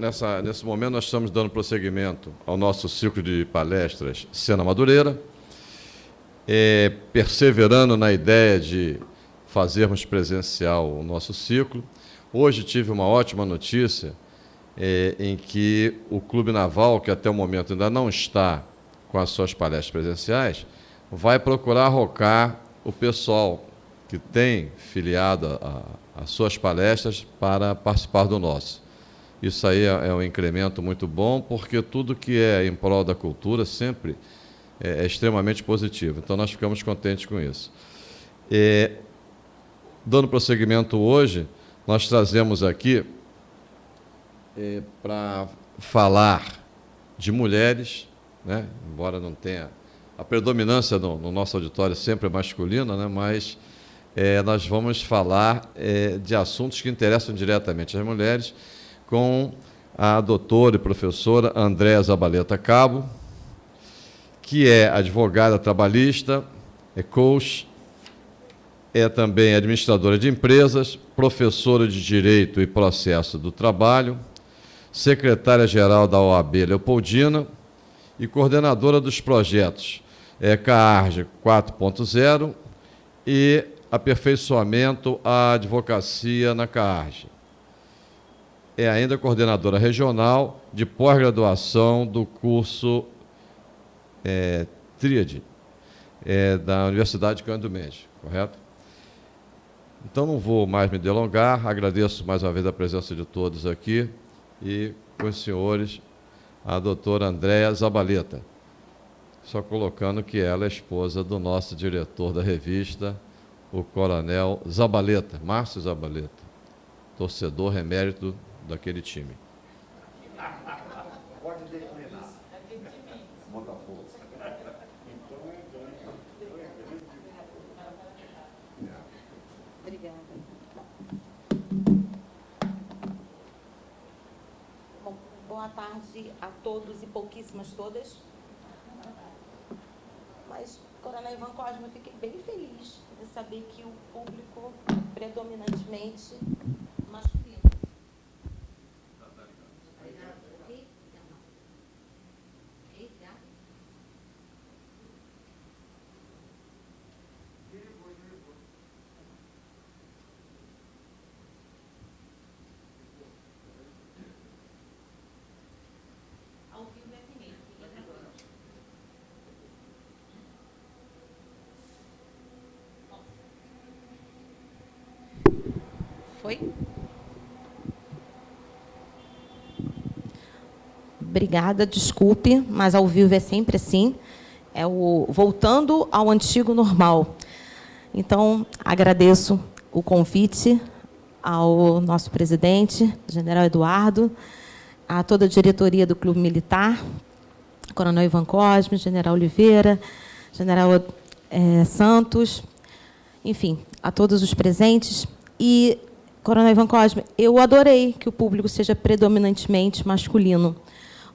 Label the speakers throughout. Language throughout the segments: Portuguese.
Speaker 1: Nessa, nesse momento, nós estamos dando prosseguimento ao nosso ciclo de palestras Cena Madureira, é, perseverando na ideia de fazermos presencial o nosso ciclo. Hoje tive uma ótima notícia é, em que o Clube Naval, que até o momento ainda não está com as suas palestras presenciais, vai procurar arrocar o pessoal que tem filiado as suas palestras para participar do nosso. Isso aí é, é, um incremento muito bom, porque tudo que é em prol da cultura sempre é, é extremamente positivo. Então, nós ficamos contentes com isso. É, dando prosseguimento hoje, nós trazemos aqui é, para falar de mulheres, né? embora não tenha a predominância no, no nosso auditório sempre é masculina, né? mas é, nós vamos falar é, de assuntos que interessam diretamente às mulheres com a doutora e professora Andréa Zabaleta Cabo, que é advogada trabalhista, é coach, é também administradora de empresas, professora de Direito e Processo do Trabalho, secretária-geral da OAB Leopoldina e coordenadora dos projetos é, CAARGE 4.0 e aperfeiçoamento à advocacia na CAARGE é ainda coordenadora regional de pós-graduação do curso é, Tríade, é, da Universidade de Cândido Mendes, correto? Então, não vou mais me delongar, agradeço mais uma vez a presença de todos aqui e com os senhores, a doutora Andréa Zabaleta, só colocando que ela é esposa do nosso diretor da revista, o coronel Zabaleta, Márcio Zabaleta, torcedor remérito daquele time. Pode.
Speaker 2: Obrigada. Boa tarde a todos e pouquíssimas todas. Mas, Coronel Ivan Cosme, eu fiquei bem feliz de saber que o público predominantemente masculino Foi? Obrigada, desculpe, mas ao vivo é sempre assim. É o voltando ao antigo normal. Então, agradeço o convite ao nosso presidente, general Eduardo, a toda a diretoria do Clube Militar, Coronel Ivan Cosme, general Oliveira, general é, Santos, enfim, a todos os presentes. E Coronel Ivan Cosme, eu adorei que o público seja predominantemente masculino,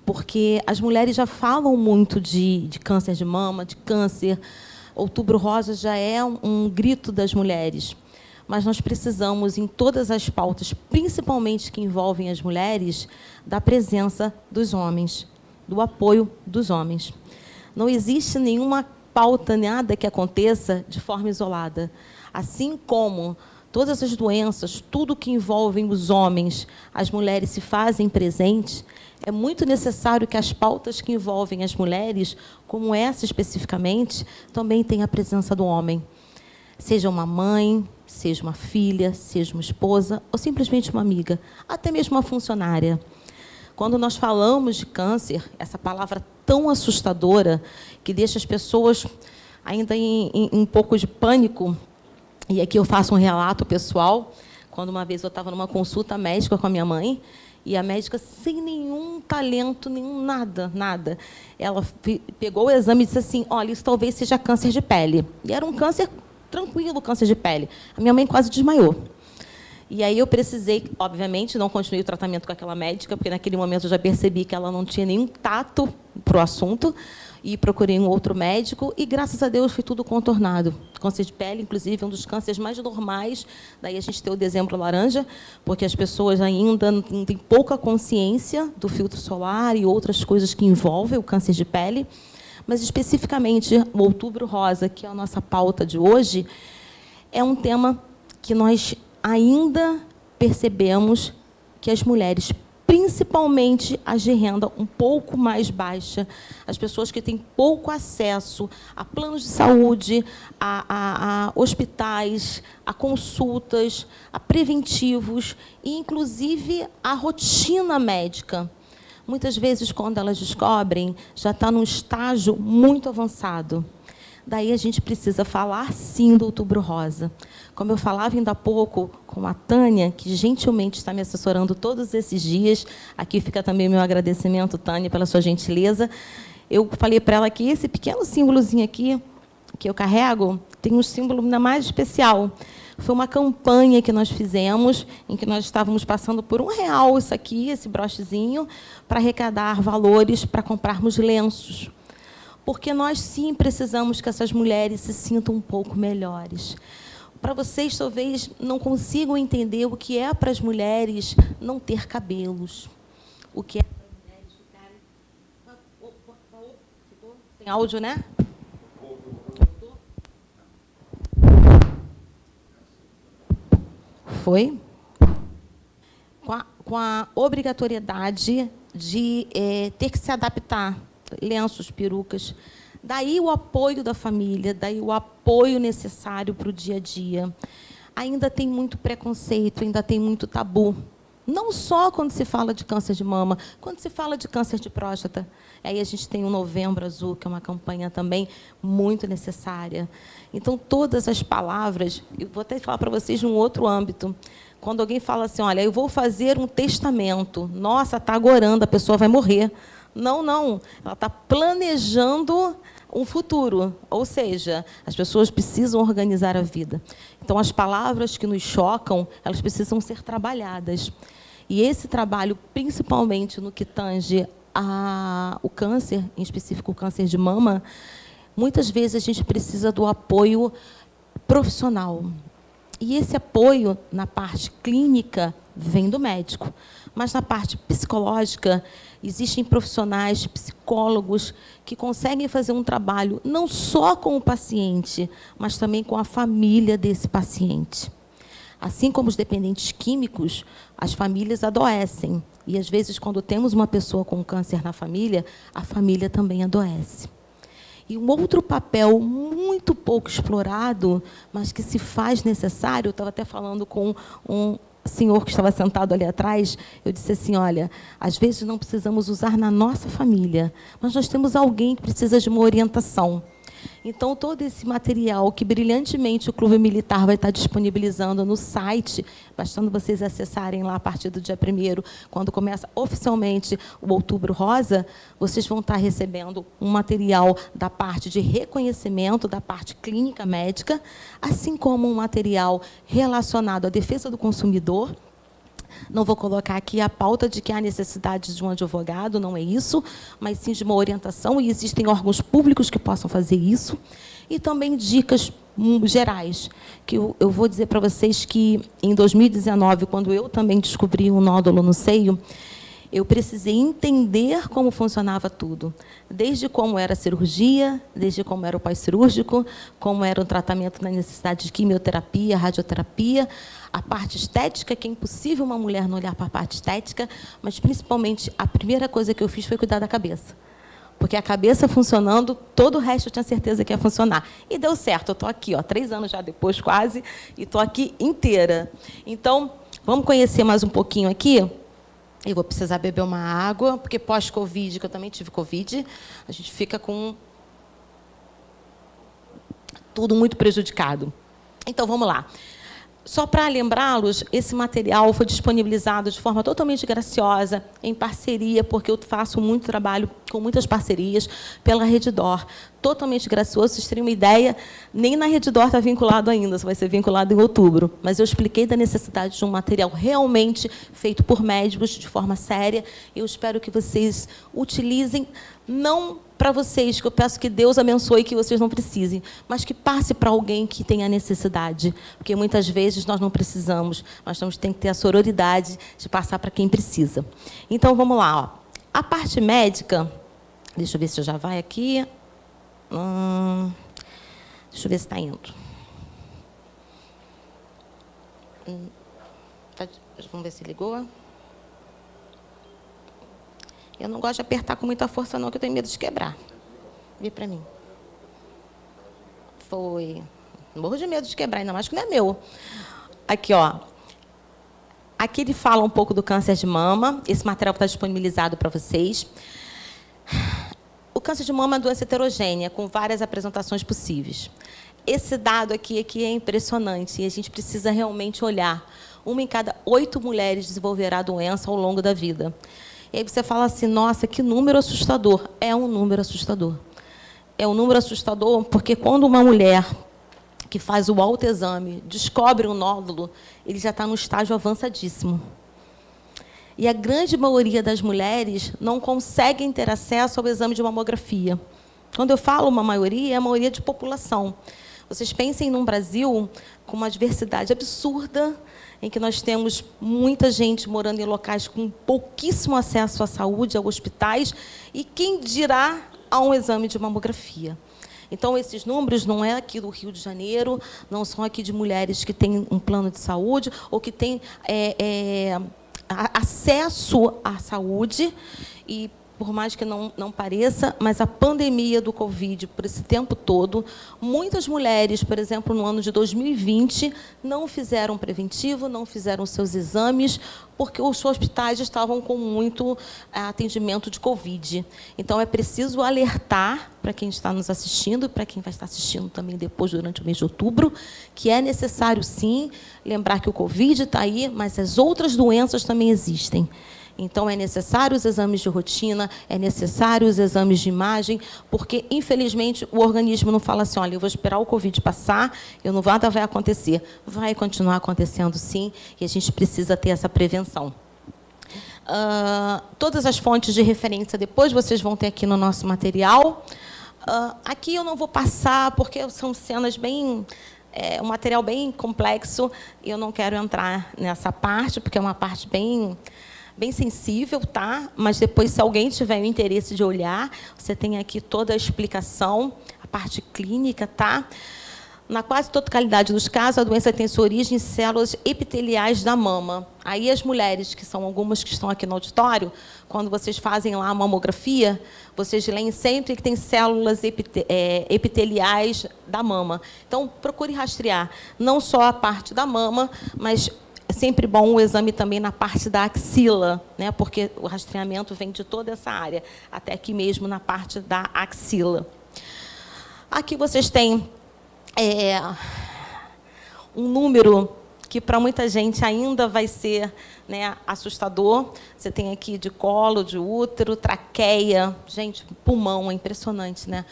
Speaker 2: porque as mulheres já falam muito de, de câncer de mama, de câncer. Outubro Rosa já é um, um grito das mulheres mas nós precisamos, em todas as pautas, principalmente que envolvem as mulheres, da presença dos homens, do apoio dos homens. Não existe nenhuma pauta, nada que aconteça de forma isolada. Assim como todas as doenças, tudo que envolve os homens, as mulheres se fazem presentes, é muito necessário que as pautas que envolvem as mulheres, como essa especificamente, também tenham a presença do homem. Seja uma mãe, seja uma filha, seja uma esposa, ou simplesmente uma amiga, até mesmo uma funcionária. Quando nós falamos de câncer, essa palavra tão assustadora, que deixa as pessoas ainda em, em um pouco de pânico, e aqui eu faço um relato pessoal. Quando uma vez eu estava numa consulta médica com a minha mãe, e a médica, sem nenhum talento, nenhum nada, nada, ela pegou o exame e disse assim: Olha, isso talvez seja câncer de pele. E era um câncer tranquilo, câncer de pele. A minha mãe quase desmaiou. E aí eu precisei, obviamente, não continuei o tratamento com aquela médica, porque naquele momento eu já percebi que ela não tinha nenhum tato para o assunto, e procurei um outro médico, e graças a Deus foi tudo contornado. Câncer de pele, inclusive, é um dos cânceres mais normais, daí a gente tem o dezembro laranja, porque as pessoas ainda têm pouca consciência do filtro solar e outras coisas que envolvem o câncer de pele, mas especificamente o outubro rosa, que é a nossa pauta de hoje, é um tema que nós ainda percebemos que as mulheres, principalmente as de renda um pouco mais baixa, as pessoas que têm pouco acesso a planos de saúde, a, a, a hospitais, a consultas, a preventivos e, inclusive, a rotina médica. Muitas vezes, quando elas descobrem, já está num estágio muito avançado. Daí a gente precisa falar, sim, do Outubro Rosa. Como eu falava ainda há pouco com a Tânia, que gentilmente está me assessorando todos esses dias, aqui fica também meu agradecimento, Tânia, pela sua gentileza. Eu falei para ela que esse pequeno símbolozinho aqui, que eu carrego, tem um símbolo ainda mais especial. Foi uma campanha que nós fizemos, em que nós estávamos passando por um real isso aqui, esse brochezinho, para arrecadar valores para comprarmos lenços porque nós sim precisamos que essas mulheres se sintam um pouco melhores. Para vocês, talvez, não consigam entender o que é para as mulheres não ter cabelos, o que é para as mulheres ficarem... Sem áudio, né? Foi? Com a, com a obrigatoriedade de é, ter que se adaptar lenços, perucas. Daí o apoio da família, daí o apoio necessário para o dia a dia. Ainda tem muito preconceito, ainda tem muito tabu. Não só quando se fala de câncer de mama, quando se fala de câncer de próstata. Aí a gente tem o Novembro Azul, que é uma campanha também muito necessária. Então, todas as palavras, eu vou até falar para vocês num outro âmbito. Quando alguém fala assim, olha, eu vou fazer um testamento, nossa, está agorando, a pessoa vai morrer. Não, não. Ela está planejando um futuro. Ou seja, as pessoas precisam organizar a vida. Então, as palavras que nos chocam, elas precisam ser trabalhadas. E esse trabalho, principalmente no que tange a, o câncer, em específico o câncer de mama, muitas vezes a gente precisa do apoio profissional. E esse apoio na parte clínica vem do médico, mas na parte psicológica Existem profissionais, psicólogos, que conseguem fazer um trabalho não só com o paciente, mas também com a família desse paciente. Assim como os dependentes químicos, as famílias adoecem. E, às vezes, quando temos uma pessoa com câncer na família, a família também adoece. E um outro papel muito pouco explorado, mas que se faz necessário, eu estava até falando com um senhor que estava sentado ali atrás, eu disse assim, olha, às vezes não precisamos usar na nossa família, mas nós temos alguém que precisa de uma orientação. Então, todo esse material que brilhantemente o Clube Militar vai estar disponibilizando no site, bastando vocês acessarem lá a partir do dia 1 quando começa oficialmente o Outubro Rosa, vocês vão estar recebendo um material da parte de reconhecimento, da parte clínica médica, assim como um material relacionado à defesa do consumidor, não vou colocar aqui a pauta de que há necessidade de um advogado, não é isso, mas sim de uma orientação, e existem órgãos públicos que possam fazer isso. E também dicas hum, gerais, que eu, eu vou dizer para vocês que, em 2019, quando eu também descobri um nódulo no seio, eu precisei entender como funcionava tudo, desde como era a cirurgia, desde como era o pós-cirúrgico, como era o tratamento na necessidade de quimioterapia, radioterapia, a parte estética, que é impossível uma mulher não olhar para a parte estética, mas, principalmente, a primeira coisa que eu fiz foi cuidar da cabeça. Porque a cabeça funcionando, todo o resto eu tinha certeza que ia funcionar. E deu certo, eu estou aqui, ó, três anos já depois, quase, e estou aqui inteira. Então, vamos conhecer mais um pouquinho aqui? Eu vou precisar beber uma água, porque pós-Covid, que eu também tive Covid, a gente fica com tudo muito prejudicado. Então, vamos lá. Só para lembrá-los, esse material foi disponibilizado de forma totalmente graciosa, em parceria, porque eu faço muito trabalho com muitas parcerias pela Reddor. Totalmente gracioso, vocês terem uma ideia, nem na Reddor está vinculado ainda, só vai ser vinculado em outubro. Mas eu expliquei da necessidade de um material realmente feito por médicos, de forma séria. Eu espero que vocês utilizem, não para vocês, que eu peço que Deus abençoe que vocês não precisem, mas que passe para alguém que tenha necessidade, porque muitas vezes nós não precisamos, mas nós temos que ter a sororidade de passar para quem precisa. Então, vamos lá. Ó. A parte médica, deixa eu ver se já vai aqui. Hum, deixa eu ver se está indo. Hum, tá, vamos ver se ligou. Eu não gosto de apertar com muita força, não, que eu tenho medo de quebrar. Vê para mim. Foi. Morro de medo de quebrar, ainda mais que não é meu. Aqui, ó. Aqui ele fala um pouco do câncer de mama. Esse material está disponibilizado para vocês. O câncer de mama é uma doença heterogênea, com várias apresentações possíveis. Esse dado aqui, aqui é impressionante e a gente precisa realmente olhar. Uma em cada oito mulheres desenvolverá a doença ao longo da vida. E aí você fala assim, nossa, que número assustador. É um número assustador. É um número assustador porque quando uma mulher que faz o autoexame descobre um nódulo, ele já está no estágio avançadíssimo. E a grande maioria das mulheres não conseguem ter acesso ao exame de mamografia. Quando eu falo uma maioria, é a maioria de população. Vocês pensem num Brasil com uma diversidade absurda em que nós temos muita gente morando em locais com pouquíssimo acesso à saúde, a hospitais, e quem dirá a um exame de mamografia. Então, esses números não é aqui do Rio de Janeiro, não são aqui de mulheres que têm um plano de saúde ou que têm é, é, acesso à saúde e por mais que não, não pareça, mas a pandemia do Covid, por esse tempo todo, muitas mulheres, por exemplo, no ano de 2020, não fizeram preventivo, não fizeram seus exames, porque os hospitais estavam com muito eh, atendimento de Covid. Então, é preciso alertar para quem está nos assistindo, para quem vai estar assistindo também depois, durante o mês de outubro, que é necessário, sim, lembrar que o Covid está aí, mas as outras doenças também existem. Então, é necessário os exames de rotina, é necessário os exames de imagem, porque, infelizmente, o organismo não fala assim, olha, eu vou esperar o Covid passar, eu não nada vai acontecer. Vai continuar acontecendo, sim, e a gente precisa ter essa prevenção. Uh, todas as fontes de referência, depois vocês vão ter aqui no nosso material. Uh, aqui eu não vou passar, porque são cenas bem é um material bem complexo e eu não quero entrar nessa parte, porque é uma parte bem bem sensível, tá? Mas depois, se alguém tiver o interesse de olhar, você tem aqui toda a explicação, a parte clínica, tá? Na quase totalidade dos casos, a doença tem sua origem em células epiteliais da mama. Aí as mulheres, que são algumas que estão aqui no auditório, quando vocês fazem lá a mamografia, vocês leem sempre que tem células é, epiteliais da mama. Então, procure rastrear não só a parte da mama, mas é sempre bom o exame também na parte da axila, né? porque o rastreamento vem de toda essa área, até aqui mesmo na parte da axila. Aqui vocês têm é, um número que para muita gente ainda vai ser né, assustador. Você tem aqui de colo, de útero, traqueia, gente, pulmão, é impressionante, né?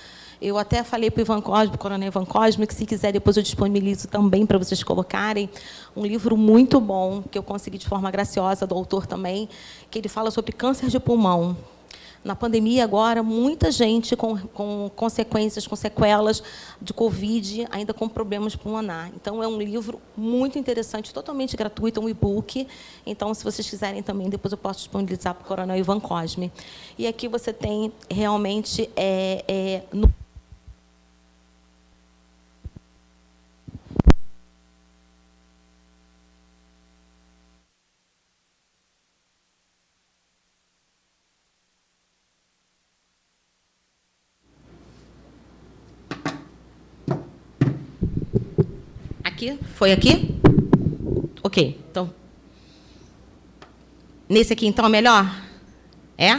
Speaker 2: Eu até falei para o Ivan Cosme, Coronel Ivan Cosme, que se quiser depois eu disponibilizo também para vocês colocarem um livro muito bom, que eu consegui de forma graciosa, do autor também, que ele fala sobre câncer de pulmão. Na pandemia, agora, muita gente com, com consequências, com sequelas de Covid, ainda com problemas pulmonar. Então, é um livro muito interessante, totalmente gratuito, um e-book. Então, se vocês quiserem também, depois eu posso disponibilizar para o Coronel Ivan Cosme. E aqui você tem realmente... É, é, no Aqui? Foi aqui? Ok, então. Nesse aqui, então, é melhor? É?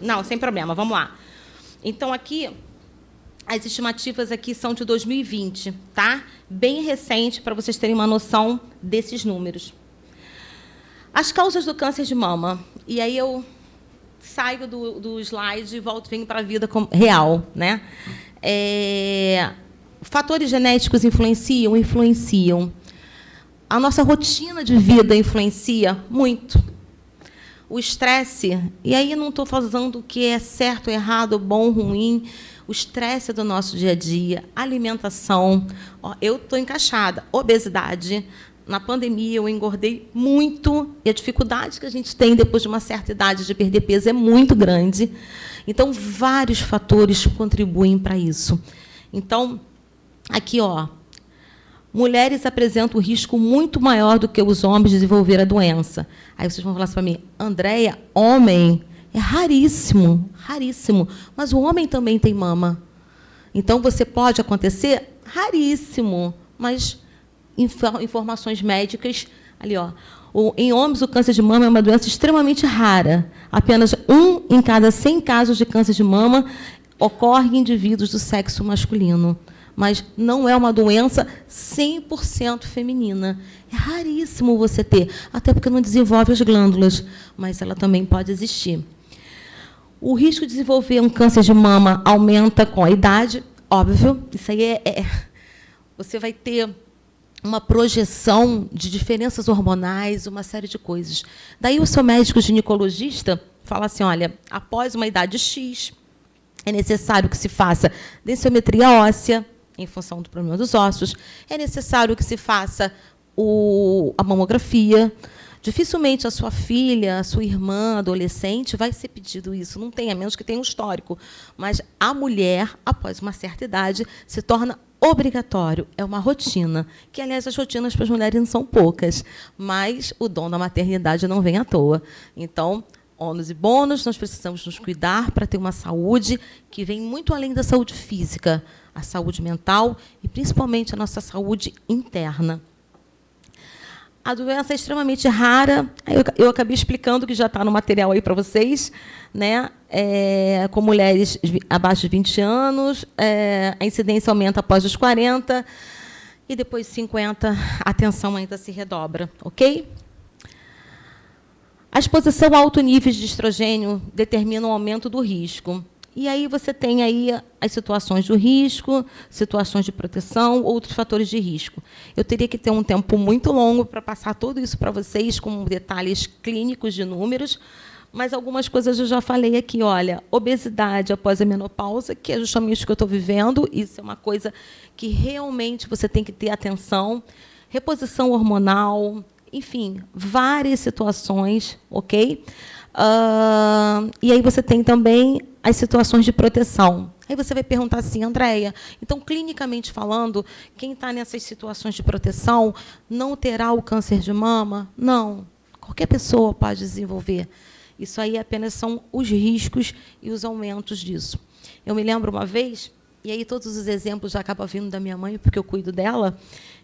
Speaker 2: Não, sem problema, vamos lá. Então, aqui, as estimativas aqui são de 2020, tá? Bem recente, para vocês terem uma noção desses números. As causas do câncer de mama. E aí eu saio do, do slide e volto venho para a vida real, né? É, fatores genéticos influenciam, influenciam. A nossa rotina de vida influencia muito. O estresse, e aí não estou falando o que é certo, errado, bom, ruim, o estresse do nosso dia a dia, alimentação. Eu estou encaixada. Obesidade. Na pandemia, eu engordei muito e a dificuldade que a gente tem depois de uma certa idade de perder peso é muito grande. Então, vários fatores contribuem para isso. Então, aqui, ó, mulheres apresentam um risco muito maior do que os homens de desenvolver a doença. Aí vocês vão falar assim para mim, Andréia, homem é raríssimo, raríssimo. Mas o homem também tem mama. Então, você pode acontecer? Raríssimo. Mas informações médicas, ali, ó. O, em homens, o câncer de mama é uma doença extremamente rara. Apenas um em cada 100 casos de câncer de mama ocorre em indivíduos do sexo masculino. Mas não é uma doença 100% feminina. É raríssimo você ter, até porque não desenvolve as glândulas, mas ela também pode existir. O risco de desenvolver um câncer de mama aumenta com a idade, óbvio. Isso aí é, é você vai ter uma projeção de diferenças hormonais, uma série de coisas. Daí o seu médico ginecologista fala assim, olha, após uma idade X, é necessário que se faça densiometria óssea, em função do problema dos ossos, é necessário que se faça o, a mamografia, Dificilmente a sua filha, a sua irmã, adolescente, vai ser pedido isso. Não tem, a menos que tenha um histórico. Mas a mulher, após uma certa idade, se torna obrigatório, é uma rotina, que, aliás, as rotinas para as mulheres não são poucas, mas o dom da maternidade não vem à toa. Então, ônus e bônus, nós precisamos nos cuidar para ter uma saúde que vem muito além da saúde física, a saúde mental e, principalmente, a nossa saúde interna. A doença é extremamente rara. Eu, eu acabei explicando que já está no material aí para vocês, né? É, com mulheres abaixo de 20 anos, é, a incidência aumenta após os 40 e depois de 50 a tensão ainda se redobra, ok? A exposição a alto nível de estrogênio determina o aumento do risco. E aí você tem aí as situações do risco, situações de proteção, outros fatores de risco. Eu teria que ter um tempo muito longo para passar tudo isso para vocês com detalhes clínicos de números, mas algumas coisas eu já falei aqui. Olha, obesidade após a menopausa, que é justamente o que eu estou vivendo, isso é uma coisa que realmente você tem que ter atenção. Reposição hormonal, enfim, várias situações, ok? Uh, e aí você tem também as situações de proteção. Aí você vai perguntar assim, Andréia, então, clinicamente falando, quem está nessas situações de proteção não terá o câncer de mama? Não. Qualquer pessoa pode desenvolver. Isso aí apenas são os riscos e os aumentos disso. Eu me lembro uma vez, e aí todos os exemplos já acabam vindo da minha mãe, porque eu cuido dela,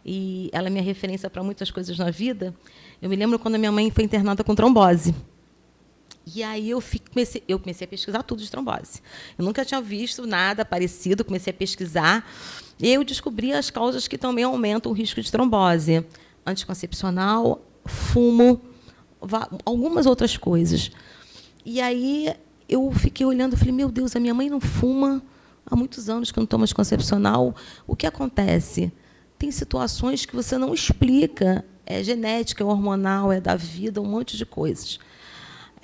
Speaker 2: e ela é minha referência para muitas coisas na vida. Eu me lembro quando a minha mãe foi internada com trombose. E aí eu, comecei, eu comecei a pesquisar tudo de trombose. Eu nunca tinha visto nada parecido, comecei a pesquisar. E eu descobri as causas que também aumentam o risco de trombose. Anticoncepcional, fumo, algumas outras coisas. E aí eu fiquei olhando e falei, meu Deus, a minha mãe não fuma há muitos anos que não toma anticoncepcional. O que acontece? Tem situações que você não explica. É genética, é hormonal, é da vida, um monte de coisas.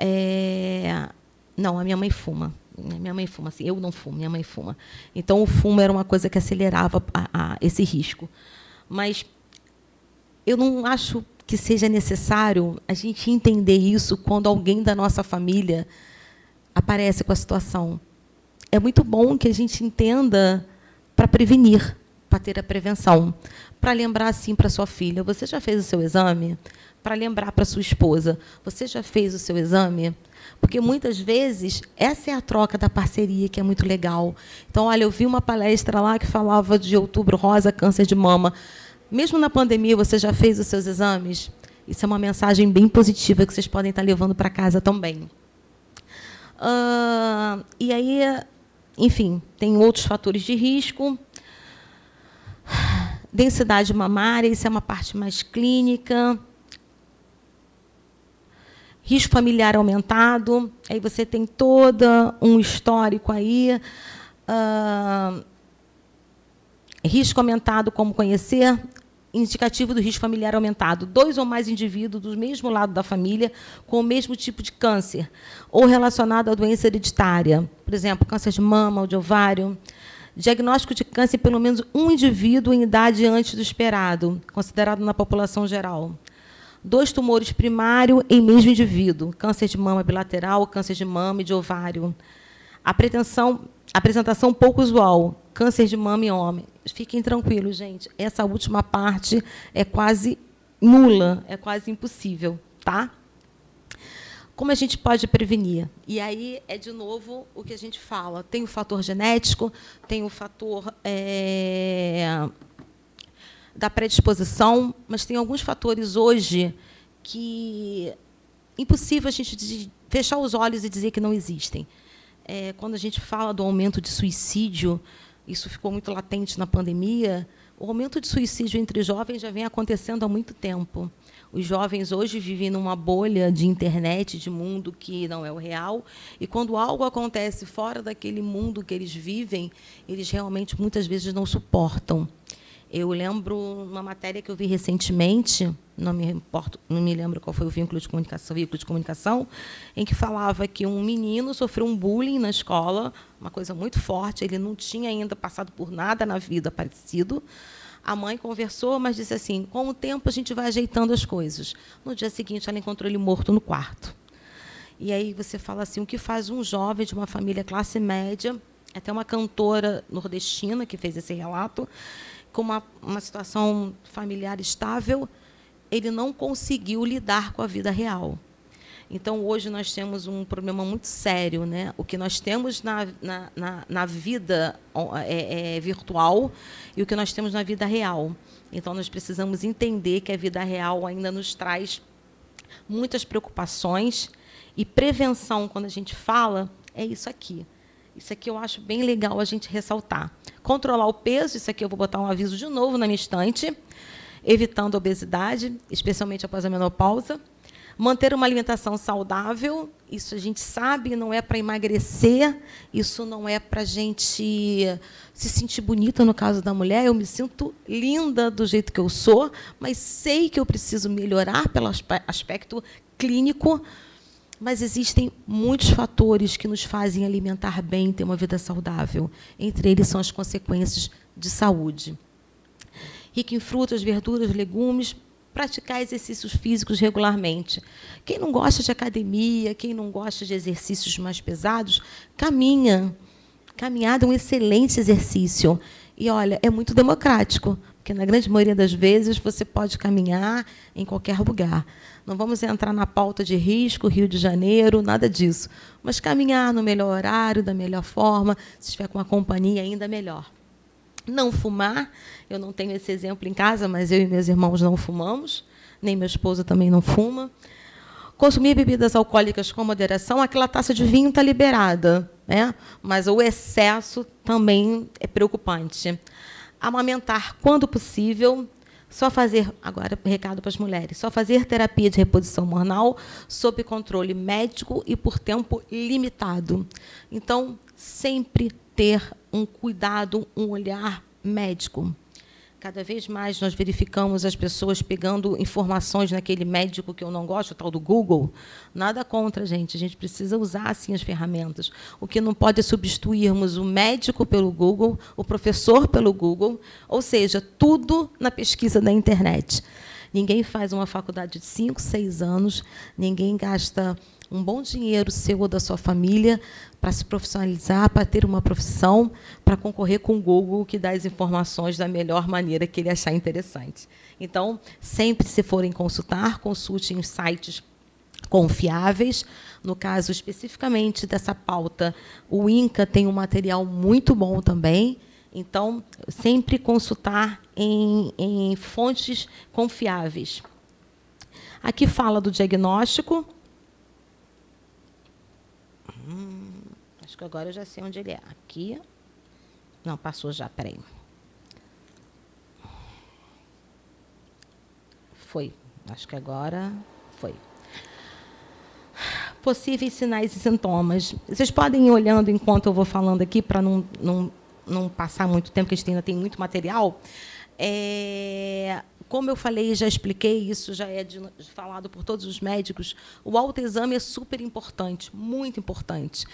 Speaker 2: É... Não, a minha mãe fuma. Minha mãe fuma, assim, eu não fumo, minha mãe fuma. Então, o fumo era uma coisa que acelerava a, a, esse risco. Mas eu não acho que seja necessário a gente entender isso quando alguém da nossa família aparece com a situação. É muito bom que a gente entenda para prevenir, para ter a prevenção. Para lembrar assim para sua filha, você já fez o seu exame? Para lembrar para sua esposa: você já fez o seu exame? Porque muitas vezes essa é a troca da parceria que é muito legal. Então, olha, eu vi uma palestra lá que falava de outubro rosa, câncer de mama. Mesmo na pandemia, você já fez os seus exames? Isso é uma mensagem bem positiva que vocês podem estar levando para casa também. Uh, e aí, enfim, tem outros fatores de risco. Densidade mamária, isso é uma parte mais clínica. Risco familiar aumentado, aí você tem todo um histórico aí. Uh, risco aumentado, como conhecer, indicativo do risco familiar aumentado. Dois ou mais indivíduos do mesmo lado da família com o mesmo tipo de câncer, ou relacionado à doença hereditária, por exemplo, câncer de mama ou de ovário. Diagnóstico de câncer pelo menos um indivíduo em idade antes do esperado, considerado na população geral. Dois tumores primários em mesmo indivíduo, câncer de mama bilateral, câncer de mama e de ovário. A pretensão, apresentação pouco usual, câncer de mama em homem. Fiquem tranquilos, gente. Essa última parte é quase nula, é quase impossível, tá? Como a gente pode prevenir? E aí é, de novo, o que a gente fala. Tem o fator genético, tem o fator é, da predisposição, mas tem alguns fatores hoje que impossível a gente fechar os olhos e dizer que não existem. É, quando a gente fala do aumento de suicídio, isso ficou muito latente na pandemia, o aumento de suicídio entre jovens já vem acontecendo há muito tempo. Os jovens hoje vivem numa bolha de internet, de mundo que não é o real, e quando algo acontece fora daquele mundo que eles vivem, eles realmente muitas vezes não suportam. Eu lembro uma matéria que eu vi recentemente, não me importo, não me lembro qual foi o vínculo de comunicação, veículo de comunicação, em que falava que um menino sofreu um bullying na escola, uma coisa muito forte, ele não tinha ainda passado por nada na vida parecido, a mãe conversou, mas disse assim: com o tempo a gente vai ajeitando as coisas. No dia seguinte, ela encontrou ele morto no quarto. E aí você fala assim: o que faz um jovem de uma família classe média, até uma cantora nordestina que fez esse relato, com uma, uma situação familiar estável, ele não conseguiu lidar com a vida real. Então, hoje nós temos um problema muito sério. Né? O que nós temos na, na, na, na vida é, é virtual e o que nós temos na vida real. Então, nós precisamos entender que a vida real ainda nos traz muitas preocupações e prevenção, quando a gente fala, é isso aqui. Isso aqui eu acho bem legal a gente ressaltar. Controlar o peso, isso aqui eu vou botar um aviso de novo na minha estante, evitando a obesidade, especialmente após a menopausa. Manter uma alimentação saudável, isso a gente sabe, não é para emagrecer, isso não é para a gente se sentir bonita no caso da mulher. Eu me sinto linda do jeito que eu sou, mas sei que eu preciso melhorar pelo aspecto clínico. Mas existem muitos fatores que nos fazem alimentar bem, ter uma vida saudável. Entre eles são as consequências de saúde. Rico em frutas, verduras, legumes, praticar exercícios físicos regularmente. Quem não gosta de academia, quem não gosta de exercícios mais pesados, caminha. Caminhada é um excelente exercício. E, olha, é muito democrático, porque, na grande maioria das vezes, você pode caminhar em qualquer lugar. Não vamos entrar na pauta de risco, Rio de Janeiro, nada disso. Mas caminhar no melhor horário, da melhor forma, se estiver com uma companhia, ainda melhor. Não fumar, eu não tenho esse exemplo em casa, mas eu e meus irmãos não fumamos, nem meu esposo também não fuma. Consumir bebidas alcoólicas com moderação, aquela taça de vinho está liberada, né? mas o excesso também é preocupante. Amamentar quando possível, só fazer, agora recado para as mulheres, só fazer terapia de reposição hormonal sob controle médico e por tempo limitado. Então, sempre ter um cuidado, um olhar médico. Cada vez mais nós verificamos as pessoas pegando informações naquele médico que eu não gosto, o tal do Google. Nada contra, gente. A gente precisa usar assim as ferramentas. O que não pode é substituirmos o médico pelo Google, o professor pelo Google, ou seja, tudo na pesquisa da internet. Ninguém faz uma faculdade de 5, 6 anos, ninguém gasta um bom dinheiro seu ou da sua família para se profissionalizar, para ter uma profissão, para concorrer com o Google, que dá as informações da melhor maneira que ele achar interessante. Então, sempre se forem consultar, consulte em sites confiáveis. No caso especificamente dessa pauta, o INCA tem um material muito bom também. Então, sempre consultar em, em fontes confiáveis. Aqui fala do diagnóstico, Acho que agora eu já sei onde ele é. Aqui. Não, passou já, peraí. Foi. Acho que agora foi. Possíveis sinais e sintomas. Vocês podem ir olhando enquanto eu vou falando aqui, para não, não, não passar muito tempo, porque a gente ainda tem muito material. É, como eu falei, já expliquei, isso já é de, falado por todos os médicos, o autoexame é super importante, muito importante.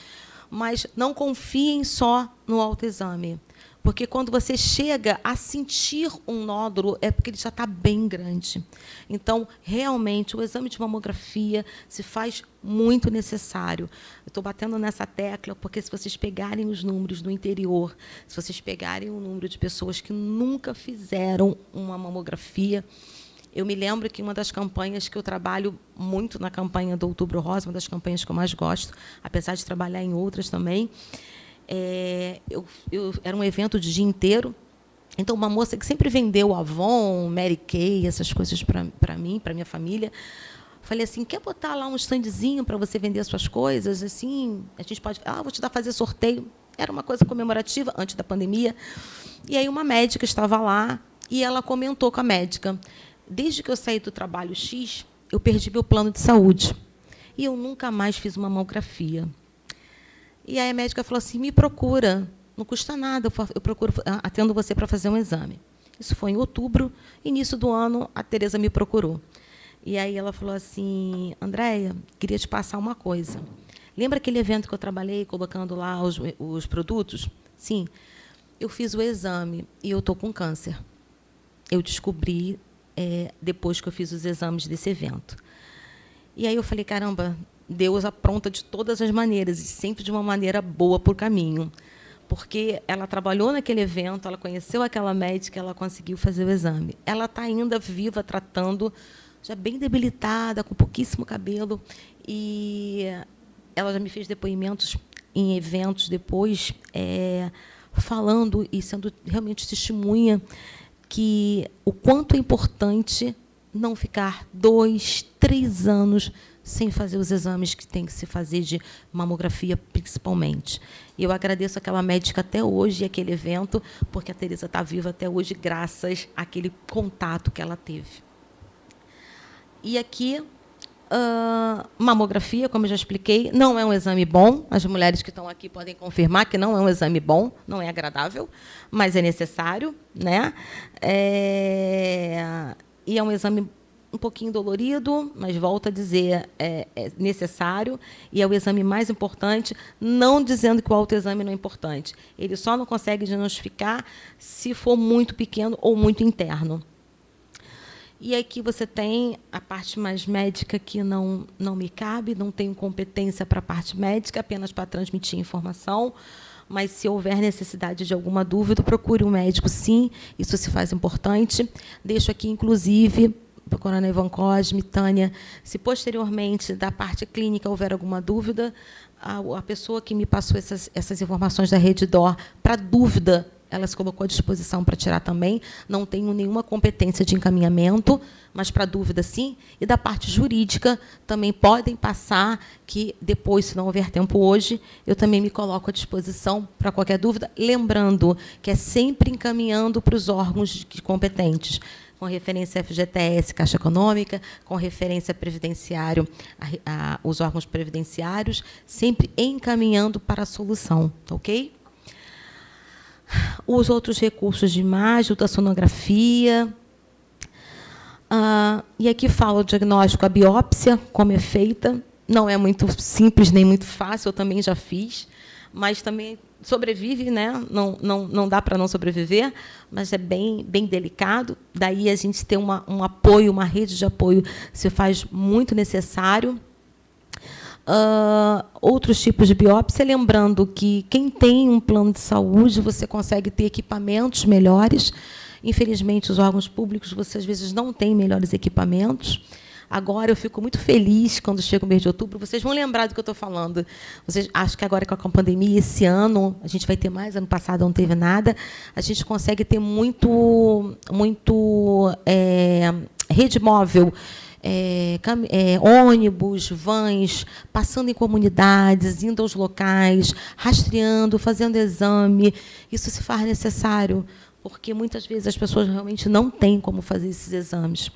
Speaker 2: Mas não confiem só no autoexame. Porque quando você chega a sentir um nódulo, é porque ele já está bem grande. Então, realmente, o exame de mamografia se faz muito necessário. estou batendo nessa tecla porque, se vocês pegarem os números do interior, se vocês pegarem o número de pessoas que nunca fizeram uma mamografia, eu me lembro que uma das campanhas que eu trabalho muito na campanha do Outubro Rosa, uma das campanhas que eu mais gosto, apesar de trabalhar em outras também, é, eu, eu, era um evento de dia inteiro. Então, uma moça que sempre vendeu Avon, Mary Kay, essas coisas para mim, para minha família, falei assim, quer botar lá um standzinho para você vender as suas coisas? Assim, a gente pode... Ah, vou te dar fazer sorteio. Era uma coisa comemorativa, antes da pandemia. E aí uma médica estava lá e ela comentou com a médica, desde que eu saí do trabalho X, eu perdi meu plano de saúde. E eu nunca mais fiz uma mamografia. E aí a médica falou assim: me procura, não custa nada, eu procuro, atendo você para fazer um exame. Isso foi em outubro, início do ano, a Tereza me procurou. E aí ela falou assim: Andréia, queria te passar uma coisa. Lembra aquele evento que eu trabalhei colocando lá os, os produtos? Sim. Eu fiz o exame e eu estou com câncer. Eu descobri é, depois que eu fiz os exames desse evento. E aí eu falei, caramba, Deus apronta de todas as maneiras, e sempre de uma maneira boa por caminho. Porque ela trabalhou naquele evento, ela conheceu aquela médica, ela conseguiu fazer o exame. Ela está ainda viva, tratando, já bem debilitada, com pouquíssimo cabelo. E ela já me fez depoimentos em eventos depois, é, falando e sendo realmente testemunha que o quanto é importante não ficar dois, três anos sem fazer os exames que tem que se fazer de mamografia, principalmente. E eu agradeço aquela médica até hoje, aquele evento, porque a Teresa está viva até hoje, graças àquele contato que ela teve. E aqui, uh, mamografia, como eu já expliquei, não é um exame bom. As mulheres que estão aqui podem confirmar que não é um exame bom, não é agradável, mas é necessário. Né? É, e é um exame um pouquinho dolorido, mas volto a dizer, é, é, necessário e é o exame mais importante, não dizendo que o autoexame não é importante. Ele só não consegue diagnosticar se for muito pequeno ou muito interno. E aqui você tem a parte mais médica que não, não me cabe, não tenho competência para a parte médica, apenas para transmitir informação. Mas, se houver necessidade de alguma dúvida, procure um médico, sim, isso se faz importante. Deixo aqui, inclusive, para Coronel Ivan Cosme, Tânia, se posteriormente da parte clínica houver alguma dúvida, a, a pessoa que me passou essas, essas informações da Rede DOR, para dúvida, ela se colocou à disposição para tirar também. Não tenho nenhuma competência de encaminhamento, mas para dúvida, sim. E da parte jurídica, também podem passar, que depois, se não houver tempo hoje, eu também me coloco à disposição para qualquer dúvida. Lembrando que é sempre encaminhando para os órgãos competentes com referência à FGTS, Caixa Econômica, com referência previdenciário, a, a, os órgãos previdenciários, sempre encaminhando para a solução, tá ok? Os outros recursos de imagem, ultrassonografia. Ah, e aqui fala o diagnóstico, a biópsia, como é feita. Não é muito simples nem muito fácil, eu também já fiz, mas também sobrevive, né? não, não, não dá para não sobreviver, mas é bem, bem delicado. Daí a gente ter uma, um apoio, uma rede de apoio se faz muito necessário. Uh, outros tipos de biópsia, lembrando que quem tem um plano de saúde, você consegue ter equipamentos melhores. Infelizmente, os órgãos públicos, você às vezes não tem melhores equipamentos. Agora eu fico muito feliz quando chega o mês de outubro. Vocês vão lembrar do que eu estou falando. Vocês, acho que agora com a pandemia, esse ano, a gente vai ter mais, ano passado não teve nada, a gente consegue ter muito, muito é, rede móvel é, é, ônibus, vans, passando em comunidades, indo aos locais, rastreando, fazendo exame. Isso se faz necessário, porque muitas vezes as pessoas realmente não têm como fazer esses exames.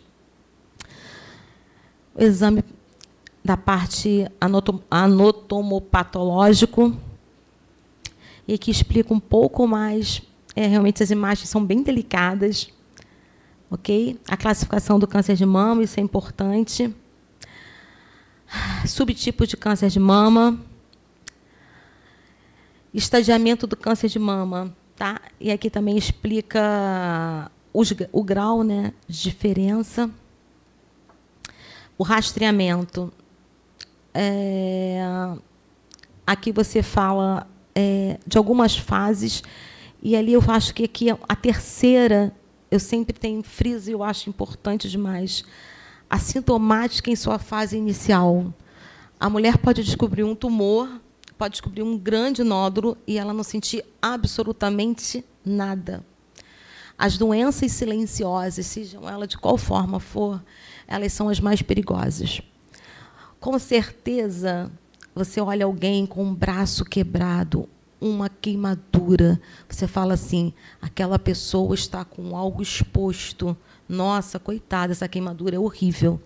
Speaker 2: Exame da parte anatomopatológico, e que explica um pouco mais. É, realmente as imagens são bem delicadas ok? A classificação do câncer de mama, isso é importante. Subtipo de câncer de mama. Estadiamento do câncer de mama, tá? E aqui também explica os, o grau, né, de diferença. O rastreamento. É, aqui você fala é, de algumas fases, e ali eu acho que aqui a terceira eu sempre tenho friso e eu acho importante demais. A sintomática em sua fase inicial. A mulher pode descobrir um tumor, pode descobrir um grande nódulo e ela não sentir absolutamente nada. As doenças silenciosas, sejam elas de qual forma for, elas são as mais perigosas. Com certeza, você olha alguém com um braço quebrado, uma queimadura. Você fala assim: aquela pessoa está com algo exposto. Nossa, coitada, essa queimadura é horrível.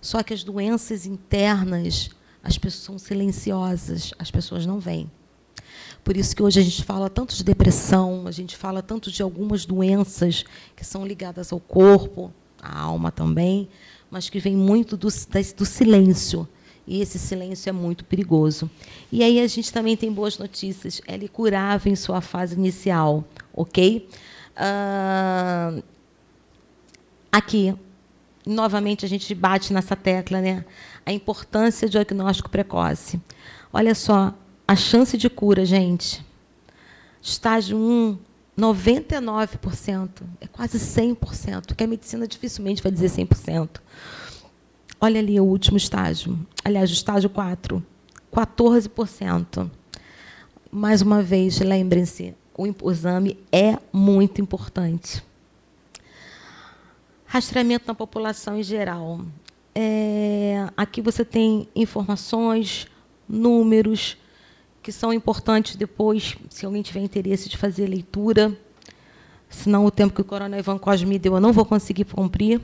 Speaker 2: Só que as doenças internas, as pessoas são silenciosas, as pessoas não veem. Por isso que hoje a gente fala tanto de depressão, a gente fala tanto de algumas doenças que são ligadas ao corpo, à alma também, mas que vem muito do, do silêncio. E esse silêncio é muito perigoso. E aí a gente também tem boas notícias. Ela é curável em sua fase inicial, ok? Uh, aqui, novamente, a gente bate nessa tecla, né? A importância do diagnóstico precoce. Olha só, a chance de cura, gente. Estágio 1, 99%. É quase 100%, que a medicina dificilmente vai dizer 100%. Olha ali o último estágio. Aliás, o estágio 4, 14%. Mais uma vez, lembrem-se, o exame é muito importante. Rastreamento na população em geral. É, aqui você tem informações, números, que são importantes depois, se alguém tiver interesse de fazer leitura. Senão, o tempo que o Coronel Ivan Cosme me deu, eu não vou conseguir cumprir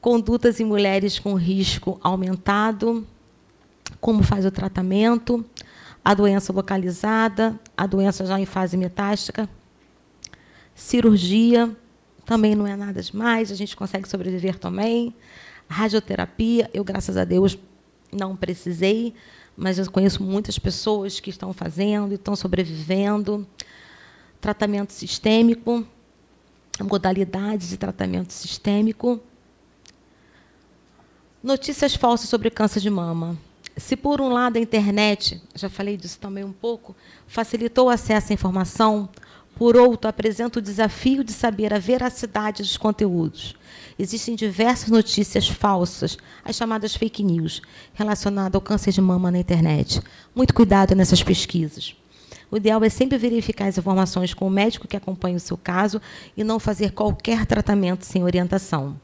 Speaker 2: condutas em mulheres com risco aumentado, como faz o tratamento, a doença localizada, a doença já em fase metástica, cirurgia, também não é nada demais, a gente consegue sobreviver também. Radioterapia, eu, graças a Deus, não precisei, mas eu conheço muitas pessoas que estão fazendo estão sobrevivendo. Tratamento sistêmico, modalidade de tratamento sistêmico, Notícias falsas sobre câncer de mama. Se, por um lado, a internet, já falei disso também um pouco, facilitou o acesso à informação, por outro, apresenta o desafio de saber a veracidade dos conteúdos. Existem diversas notícias falsas, as chamadas fake news, relacionadas ao câncer de mama na internet. Muito cuidado nessas pesquisas. O ideal é sempre verificar as informações com o médico que acompanha o seu caso e não fazer qualquer tratamento sem orientação.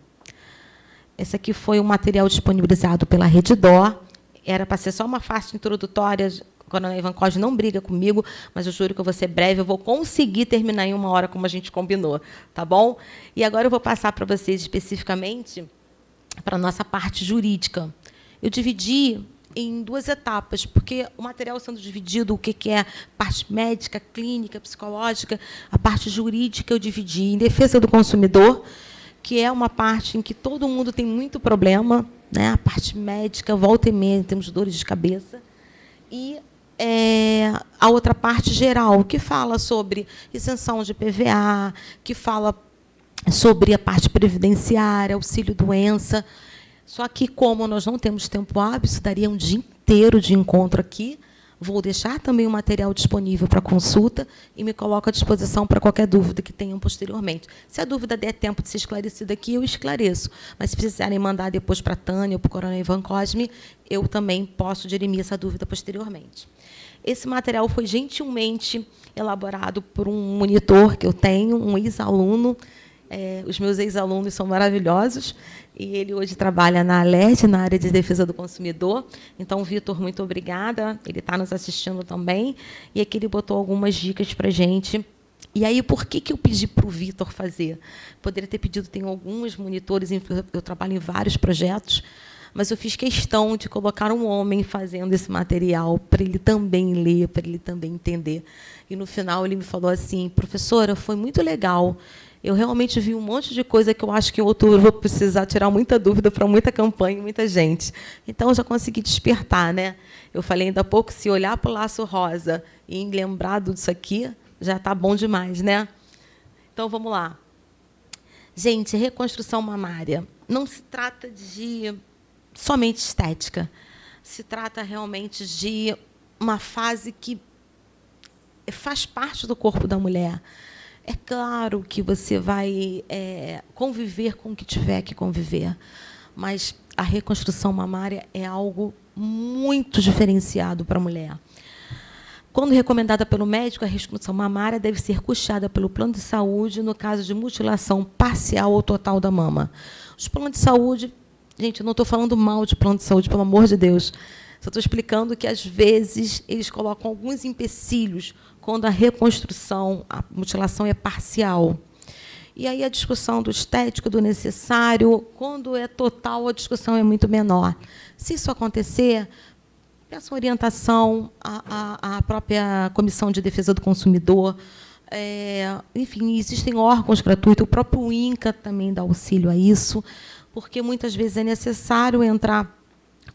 Speaker 2: Esse aqui foi um material disponibilizado pela Reddor. Era para ser só uma faixa introdutória. Coronel Ivan Cosme não briga comigo, mas eu juro que eu vou ser breve. Eu vou conseguir terminar em uma hora, como a gente combinou. Tá bom? E agora eu vou passar para vocês especificamente para a nossa parte jurídica. Eu dividi em duas etapas, porque o material sendo dividido, o que é parte médica, clínica, psicológica, a parte jurídica eu dividi em defesa do consumidor que é uma parte em que todo mundo tem muito problema, né? a parte médica, volta e meia, temos dores de cabeça, e é, a outra parte geral, que fala sobre isenção de PVA, que fala sobre a parte previdenciária, auxílio-doença. Só que, como nós não temos tempo hábil, isso daria um dia inteiro de encontro aqui, Vou deixar também o material disponível para consulta e me coloco à disposição para qualquer dúvida que tenham posteriormente. Se a dúvida der tempo de ser esclarecida aqui, eu esclareço. Mas se precisarem mandar depois para a Tânia ou para o Coronel Ivan Cosme, eu também posso dirimir essa dúvida posteriormente. Esse material foi gentilmente elaborado por um monitor que eu tenho, um ex-aluno, É, os meus ex-alunos são maravilhosos e ele hoje trabalha na Alert, na área de defesa do consumidor. Então, Vitor, muito obrigada. Ele está nos assistindo também. E aqui ele botou algumas dicas para a gente. E aí, por que, que eu pedi para o Vitor fazer? Poderia ter pedido, tem alguns monitores, eu trabalho em vários projetos, mas eu fiz questão de colocar um homem fazendo esse material para ele também ler, para ele também entender. E no final ele me falou assim, professora, foi muito legal eu realmente vi um monte de coisa que eu acho que em outubro vou precisar tirar muita dúvida para muita campanha, muita gente. Então, eu já consegui despertar. Né? Eu falei ainda há pouco, se olhar para o laço rosa e lembrar disso aqui, já está bom demais. Né? Então, vamos lá. Gente, reconstrução mamária não se trata de somente estética. Se trata realmente de uma fase que faz parte do corpo da mulher. É claro que você vai é, conviver com o que tiver que conviver, mas a reconstrução mamária é algo muito diferenciado para a mulher. Quando recomendada pelo médico, a reconstrução mamária deve ser custeada pelo plano de saúde no caso de mutilação parcial ou total da mama. Os planos de saúde, gente, eu não estou falando mal de plano de saúde, pelo amor de Deus. Só estou explicando que, às vezes, eles colocam alguns empecilhos quando a reconstrução, a mutilação é parcial. E aí a discussão do estético, do necessário, quando é total, a discussão é muito menor. Se isso acontecer, peça orientação à, à, própria Comissão de Defesa do Consumidor. É, enfim, existem órgãos gratuitos, o próprio INCA também dá auxílio a isso, porque muitas vezes é necessário entrar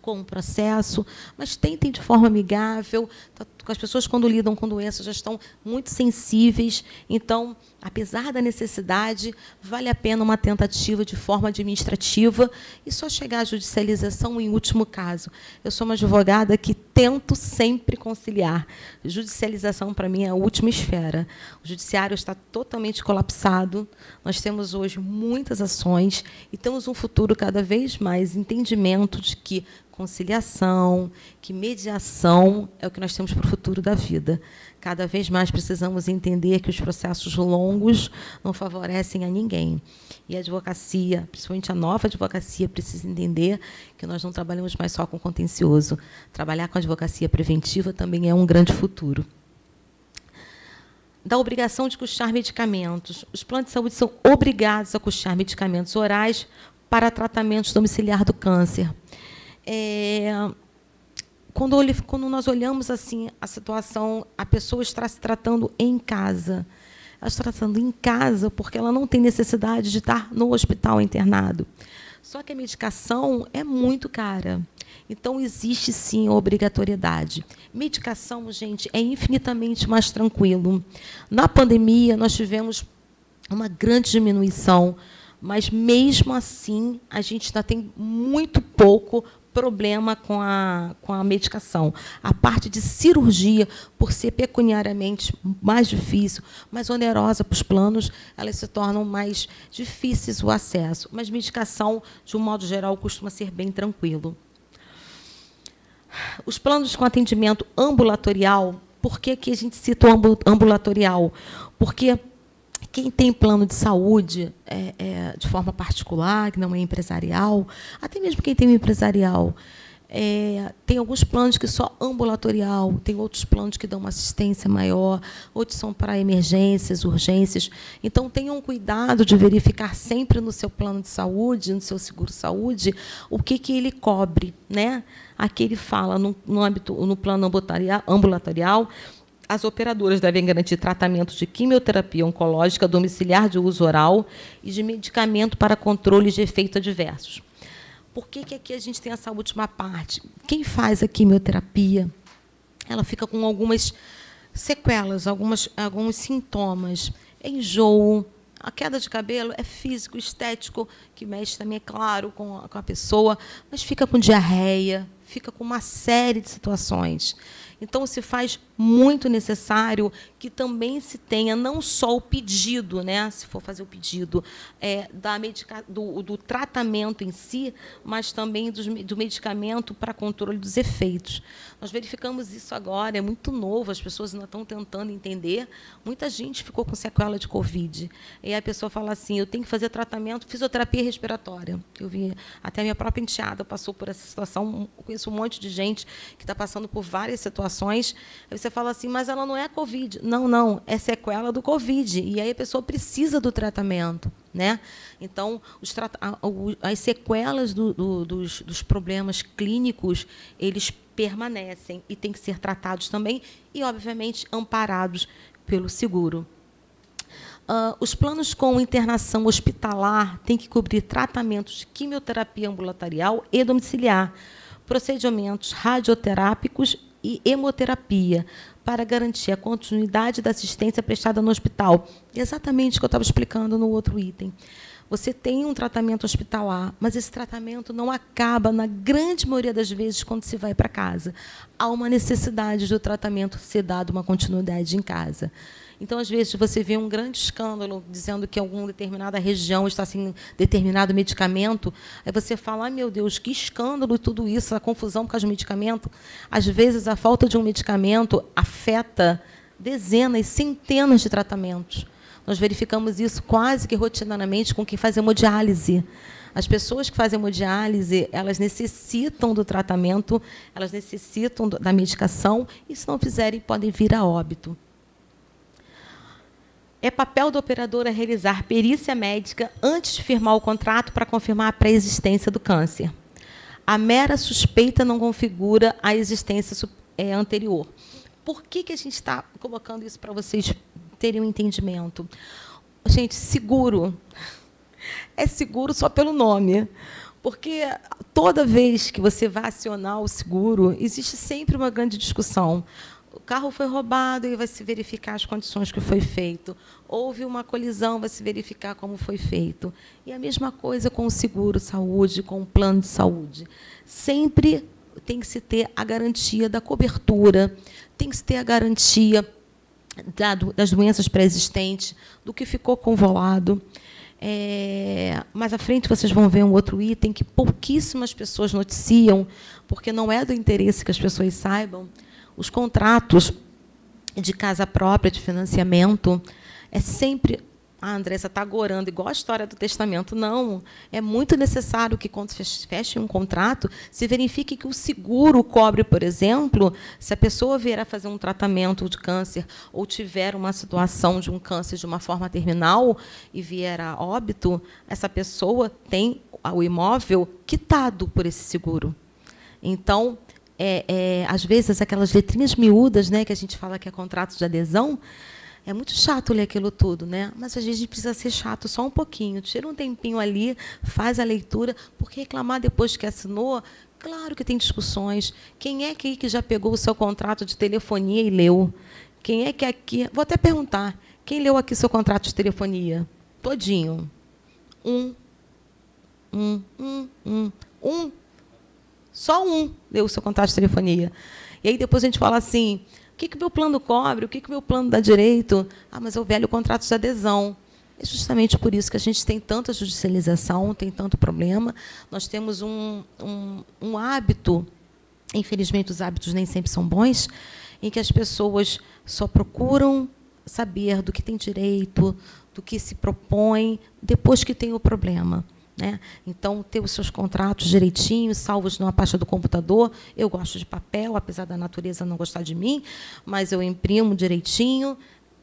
Speaker 2: com o processo, mas tentem de forma amigável. Tá, as pessoas, quando lidam com doenças, já estão muito sensíveis. Então, apesar da necessidade, vale a pena uma tentativa de forma administrativa e só chegar à judicialização em último caso. Eu sou uma advogada que tento sempre conciliar. Judicialização, para mim, é a última esfera. O judiciário está totalmente colapsado. Nós temos hoje muitas ações e temos um futuro cada vez mais entendimento de que conciliação, que mediação é o que nós temos para futuro da vida. Cada vez mais precisamos entender que os processos longos não favorecem a ninguém. E a advocacia, principalmente a nova advocacia, precisa entender que nós não trabalhamos mais só com contencioso. Trabalhar com advocacia preventiva também é um grande futuro. Da obrigação de custear medicamentos. Os planos de saúde são obrigados a custear medicamentos orais para tratamento domiciliar do câncer. É, quando, quando nós olhamos assim a situação, a pessoa está se tratando em casa. Ela está tratando em casa porque ela não tem necessidade de estar no hospital internado. Só que a medicação é muito cara. Então, existe sim a obrigatoriedade. Medicação, gente, é infinitamente mais tranquilo. Na pandemia, nós tivemos uma grande diminuição, mas, mesmo assim, a gente ainda tem muito pouco problema com a, com a medicação. A parte de cirurgia, por ser pecuniariamente mais difícil, mais onerosa para os planos, elas se tornam mais difíceis o acesso. Mas medicação, de um modo geral, costuma ser bem tranquilo. Os planos com atendimento ambulatorial, por que, que a gente cita o ambulatorial? Porque quem tem plano de saúde é, é, de forma particular, que não é empresarial, até mesmo quem tem um empresarial, é, tem alguns planos que só ambulatorial, tem outros planos que dão uma assistência maior, outros são para emergências, urgências. Então, tenham cuidado de verificar sempre no seu plano de saúde, no seu seguro-saúde, o que, que ele cobre. Né? Aqui ele fala, no, no, âmbito, no plano ambulatorial, as operadoras devem garantir tratamento de quimioterapia oncológica domiciliar de uso oral e de medicamento para controle de efeitos adversos. Por que, que aqui a gente tem essa última parte? Quem faz a quimioterapia, ela fica com algumas sequelas, algumas, alguns sintomas. Enjoo, a queda de cabelo é físico, estético, que mexe também, é claro, com a, com a pessoa, mas fica com diarreia, fica com uma série de situações. Então, se faz muito necessário que também se tenha não só o pedido, né, se for fazer o pedido, é, da medica, do, do, tratamento em si, mas também do, do medicamento para controle dos efeitos. Nós verificamos isso agora, é muito novo, as pessoas ainda estão tentando entender. Muita gente ficou com sequela de Covid. E a pessoa fala assim, eu tenho que fazer tratamento, fisioterapia respiratória. Eu vi, até a minha própria enteada passou por essa situação, conheço um monte de gente que está passando por várias situações. Aí você fala assim, mas ela não é Covid. Não, não, é sequela do Covid. E aí a pessoa precisa do tratamento. Né? Então, os, as sequelas do, do, dos, dos problemas clínicos, eles permanecem e têm que ser tratados também e, obviamente, amparados pelo seguro. Uh, os planos com internação hospitalar têm que cobrir tratamentos de quimioterapia ambulatorial e domiciliar, procedimentos radioterápicos e hemoterapia, para garantir a continuidade da assistência prestada no hospital. Exatamente o que eu estava explicando no outro item. Você tem um tratamento hospitalar, mas esse tratamento não acaba, na grande maioria das vezes, quando se vai para casa. Há uma necessidade do tratamento ser dado uma continuidade em casa. Então, às vezes, você vê um grande escândalo dizendo que alguma determinada região está sem determinado medicamento, aí você fala, ah, meu Deus, que escândalo tudo isso, a confusão por causa do medicamento. Às vezes, a falta de um medicamento afeta dezenas, centenas de tratamentos. Nós verificamos isso quase que rotineiramente com quem faz hemodiálise. As pessoas que fazem hemodiálise, elas necessitam do tratamento, elas necessitam da medicação, e se não fizerem, podem vir a óbito. É papel do operador realizar perícia médica antes de firmar o contrato para confirmar a pré-existência do câncer. A mera suspeita não configura a existência é, anterior. Por que, que a gente está colocando isso para vocês terem um entendimento. Gente, seguro é seguro só pelo nome. Porque toda vez que você vai acionar o seguro, existe sempre uma grande discussão. O carro foi roubado e vai se verificar as condições que foi feito. Houve uma colisão, vai se verificar como foi feito. E a mesma coisa com o seguro saúde, com o plano de saúde. Sempre tem que se ter a garantia da cobertura, tem que se ter a garantia das doenças pré-existentes, do que ficou convolado. É, mais à frente vocês vão ver um outro item que pouquíssimas pessoas noticiam, porque não é do interesse que as pessoas saibam. Os contratos de casa própria, de financiamento, é sempre a Andressa está agorando, igual a história do testamento. Não. É muito necessário que, quando feche um contrato, se verifique que o seguro cobre, por exemplo, se a pessoa vier a fazer um tratamento de câncer ou tiver uma situação de um câncer de uma forma terminal e vier a óbito, essa pessoa tem o imóvel quitado por esse seguro. Então, é, é, às vezes, aquelas letrinhas miúdas né, que a gente fala que é contrato de adesão, é muito chato ler aquilo tudo, né? Mas às vezes a gente precisa ser chato só um pouquinho. Tira um tempinho ali, faz a leitura, porque reclamar depois que assinou, claro que tem discussões. Quem é que já pegou o seu contrato de telefonia e leu? Quem é que aqui. Vou até perguntar. Quem leu aqui seu contrato de telefonia? Todinho. Um. Um, um, um. Um. Só um leu o seu contrato de telefonia. E aí depois a gente fala assim, que, que o meu plano cobre? O que, que o meu plano dá direito? Ah, mas é o velho contrato de adesão. É justamente por isso que a gente tem tanta judicialização, tem tanto problema. Nós temos um, um, um hábito, infelizmente os hábitos nem sempre são bons, em que as pessoas só procuram saber do que tem direito, do que se propõe, depois que tem o problema. Né? Então, ter os seus contratos direitinhos, salvos numa pasta do computador. Eu gosto de papel, apesar da natureza não gostar de mim, mas eu imprimo direitinho.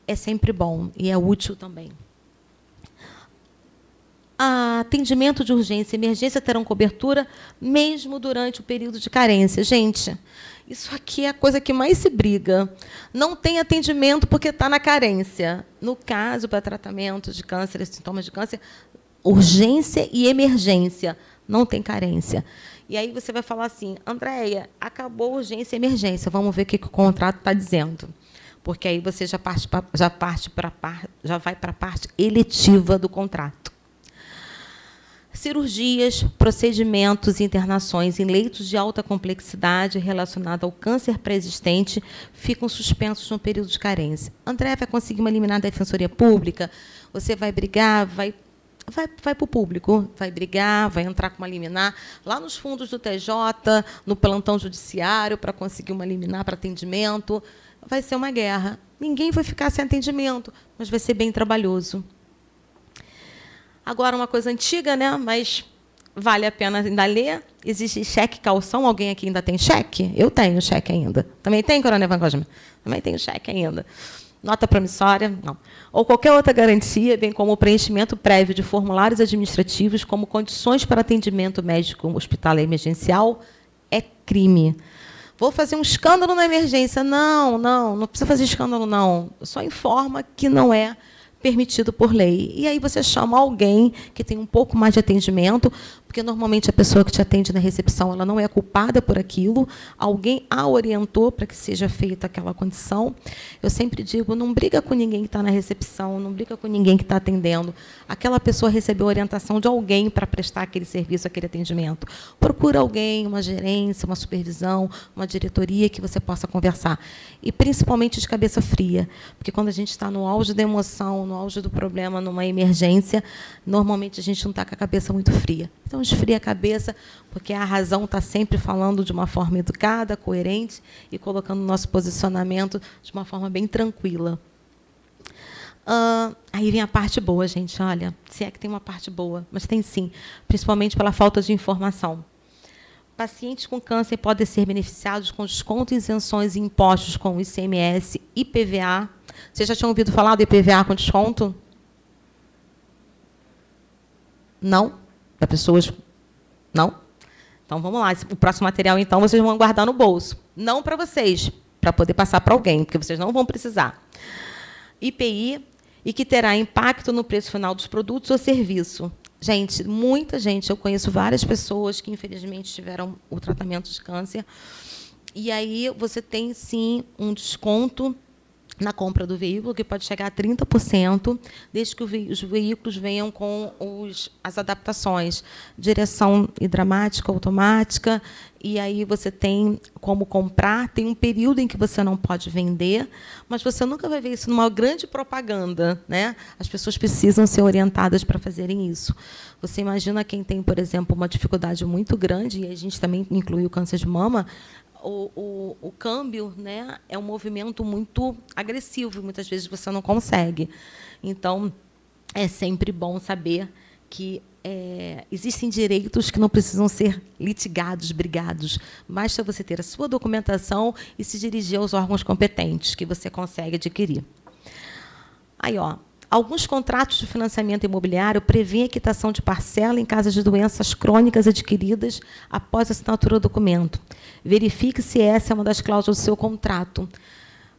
Speaker 2: É sempre bom e é útil também. Atendimento de urgência e emergência terão cobertura mesmo durante o período de carência. Gente, isso aqui é a coisa que mais se briga. Não tem atendimento porque está na carência. No caso, para tratamento de câncer, sintomas de câncer, urgência e emergência, não tem carência. E aí você vai falar assim, Andréia, acabou urgência e emergência, vamos ver o que o contrato está dizendo. Porque aí você já parte pra, já parte para já vai para a parte eletiva do contrato. cirurgias, procedimentos e internações em leitos de alta complexidade relacionados ao câncer pré-existente ficam suspensos no período de carência. André vai conseguir uma liminar da Defensoria Pública? Você vai brigar, vai vai, vai para o público, vai brigar, vai entrar com uma liminar lá nos fundos do TJ, no plantão judiciário, para conseguir uma liminar para atendimento. Vai ser uma guerra. Ninguém vai ficar sem atendimento, mas vai ser bem trabalhoso. Agora, uma coisa antiga, né? mas vale a pena ainda ler. Existe cheque calção. Alguém aqui ainda tem cheque? Eu tenho cheque ainda. Também tem, Coronel Van Cosme? Também tenho cheque ainda. Nota promissória? Não. Ou qualquer outra garantia, bem como o preenchimento prévio de formulários administrativos como condições para atendimento médico hospitalar emergencial, é crime. Vou fazer um escândalo na emergência. Não, não, não precisa fazer escândalo, não. Só informa que não é permitido por lei. E aí você chama alguém que tem um pouco mais de atendimento, porque normalmente a pessoa que te atende na recepção ela não é culpada por aquilo, alguém a orientou para que seja feita aquela condição. Eu sempre digo, não briga com ninguém que está na recepção, não briga com ninguém que está atendendo. Aquela pessoa recebeu orientação de alguém para prestar aquele serviço, aquele atendimento. Procura alguém, uma gerência, uma supervisão, uma diretoria que você possa conversar. E principalmente de cabeça fria, porque quando a gente está no auge da emoção, no auge do problema, numa emergência, normalmente a gente não está com a cabeça muito fria. Então, então, esfria a cabeça, porque a razão está sempre falando de uma forma educada, coerente e colocando o nosso posicionamento de uma forma bem tranquila. Uh, aí vem a parte boa, gente. Olha, se é que tem uma parte boa, mas tem sim, principalmente pela falta de informação. Pacientes com câncer podem ser beneficiados com desconto, isenções e impostos com ICMS e IPVA. Vocês já tinham ouvido falar do IPVA com desconto? Não? Para pessoas. Não? Então vamos lá. O próximo material, então, vocês vão guardar no bolso. Não para vocês, para poder passar para alguém, porque vocês não vão precisar. IPI e que terá impacto no preço final dos produtos ou serviço. Gente, muita gente, eu conheço várias pessoas que infelizmente tiveram o tratamento de câncer. E aí você tem sim um desconto na compra do veículo, que pode chegar a 30%, desde que os veículos venham com os, as adaptações, direção hidráulica automática, e aí você tem como comprar, tem um período em que você não pode vender, mas você nunca vai ver isso numa grande propaganda. Né? As pessoas precisam ser orientadas para fazerem isso. Você imagina quem tem, por exemplo, uma dificuldade muito grande, e a gente também inclui o câncer de mama, o, o, o, câmbio né, é um movimento muito agressivo, muitas vezes você não consegue. Então, é sempre bom saber que é, existem direitos que não precisam ser litigados, brigados. Basta você ter a sua documentação e se dirigir aos órgãos competentes, que você consegue adquirir. Aí, ó, Alguns contratos de financiamento imobiliário prevêem a quitação de parcela em caso de doenças crônicas adquiridas após a assinatura do documento. Verifique se essa é uma das cláusulas do seu contrato.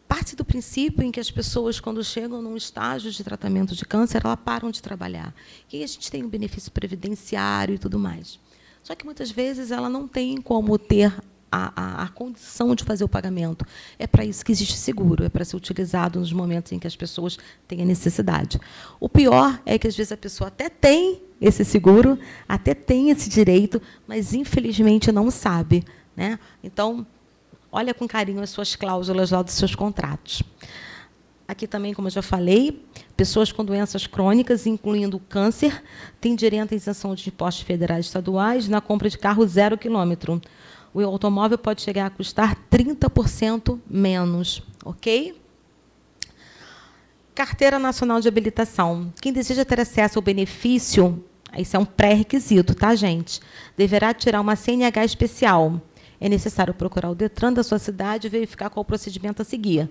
Speaker 2: Parte do princípio em que as pessoas, quando chegam num estágio de tratamento de câncer, elas param de trabalhar. E a gente tem um benefício previdenciário e tudo mais. Só que, muitas vezes, ela não tem como ter a, a, a, condição de fazer o pagamento. É para isso que existe seguro, é para ser utilizado nos momentos em que as pessoas têm a necessidade. O pior é que, às vezes, a pessoa até tem esse seguro, até tem esse direito, mas, infelizmente, não sabe. Né? Então, olha com carinho as suas cláusulas lá dos seus contratos. Aqui também, como eu já falei, pessoas com doenças crônicas, incluindo câncer, têm direito à isenção de impostos federais e estaduais na compra de carro zero quilômetro o automóvel pode chegar a custar 30% menos, ok? Carteira Nacional de Habilitação. Quem deseja ter acesso ao benefício, isso é um pré-requisito, tá, gente? Deverá tirar uma CNH especial. É necessário procurar o DETRAN da sua cidade e verificar qual procedimento a seguir.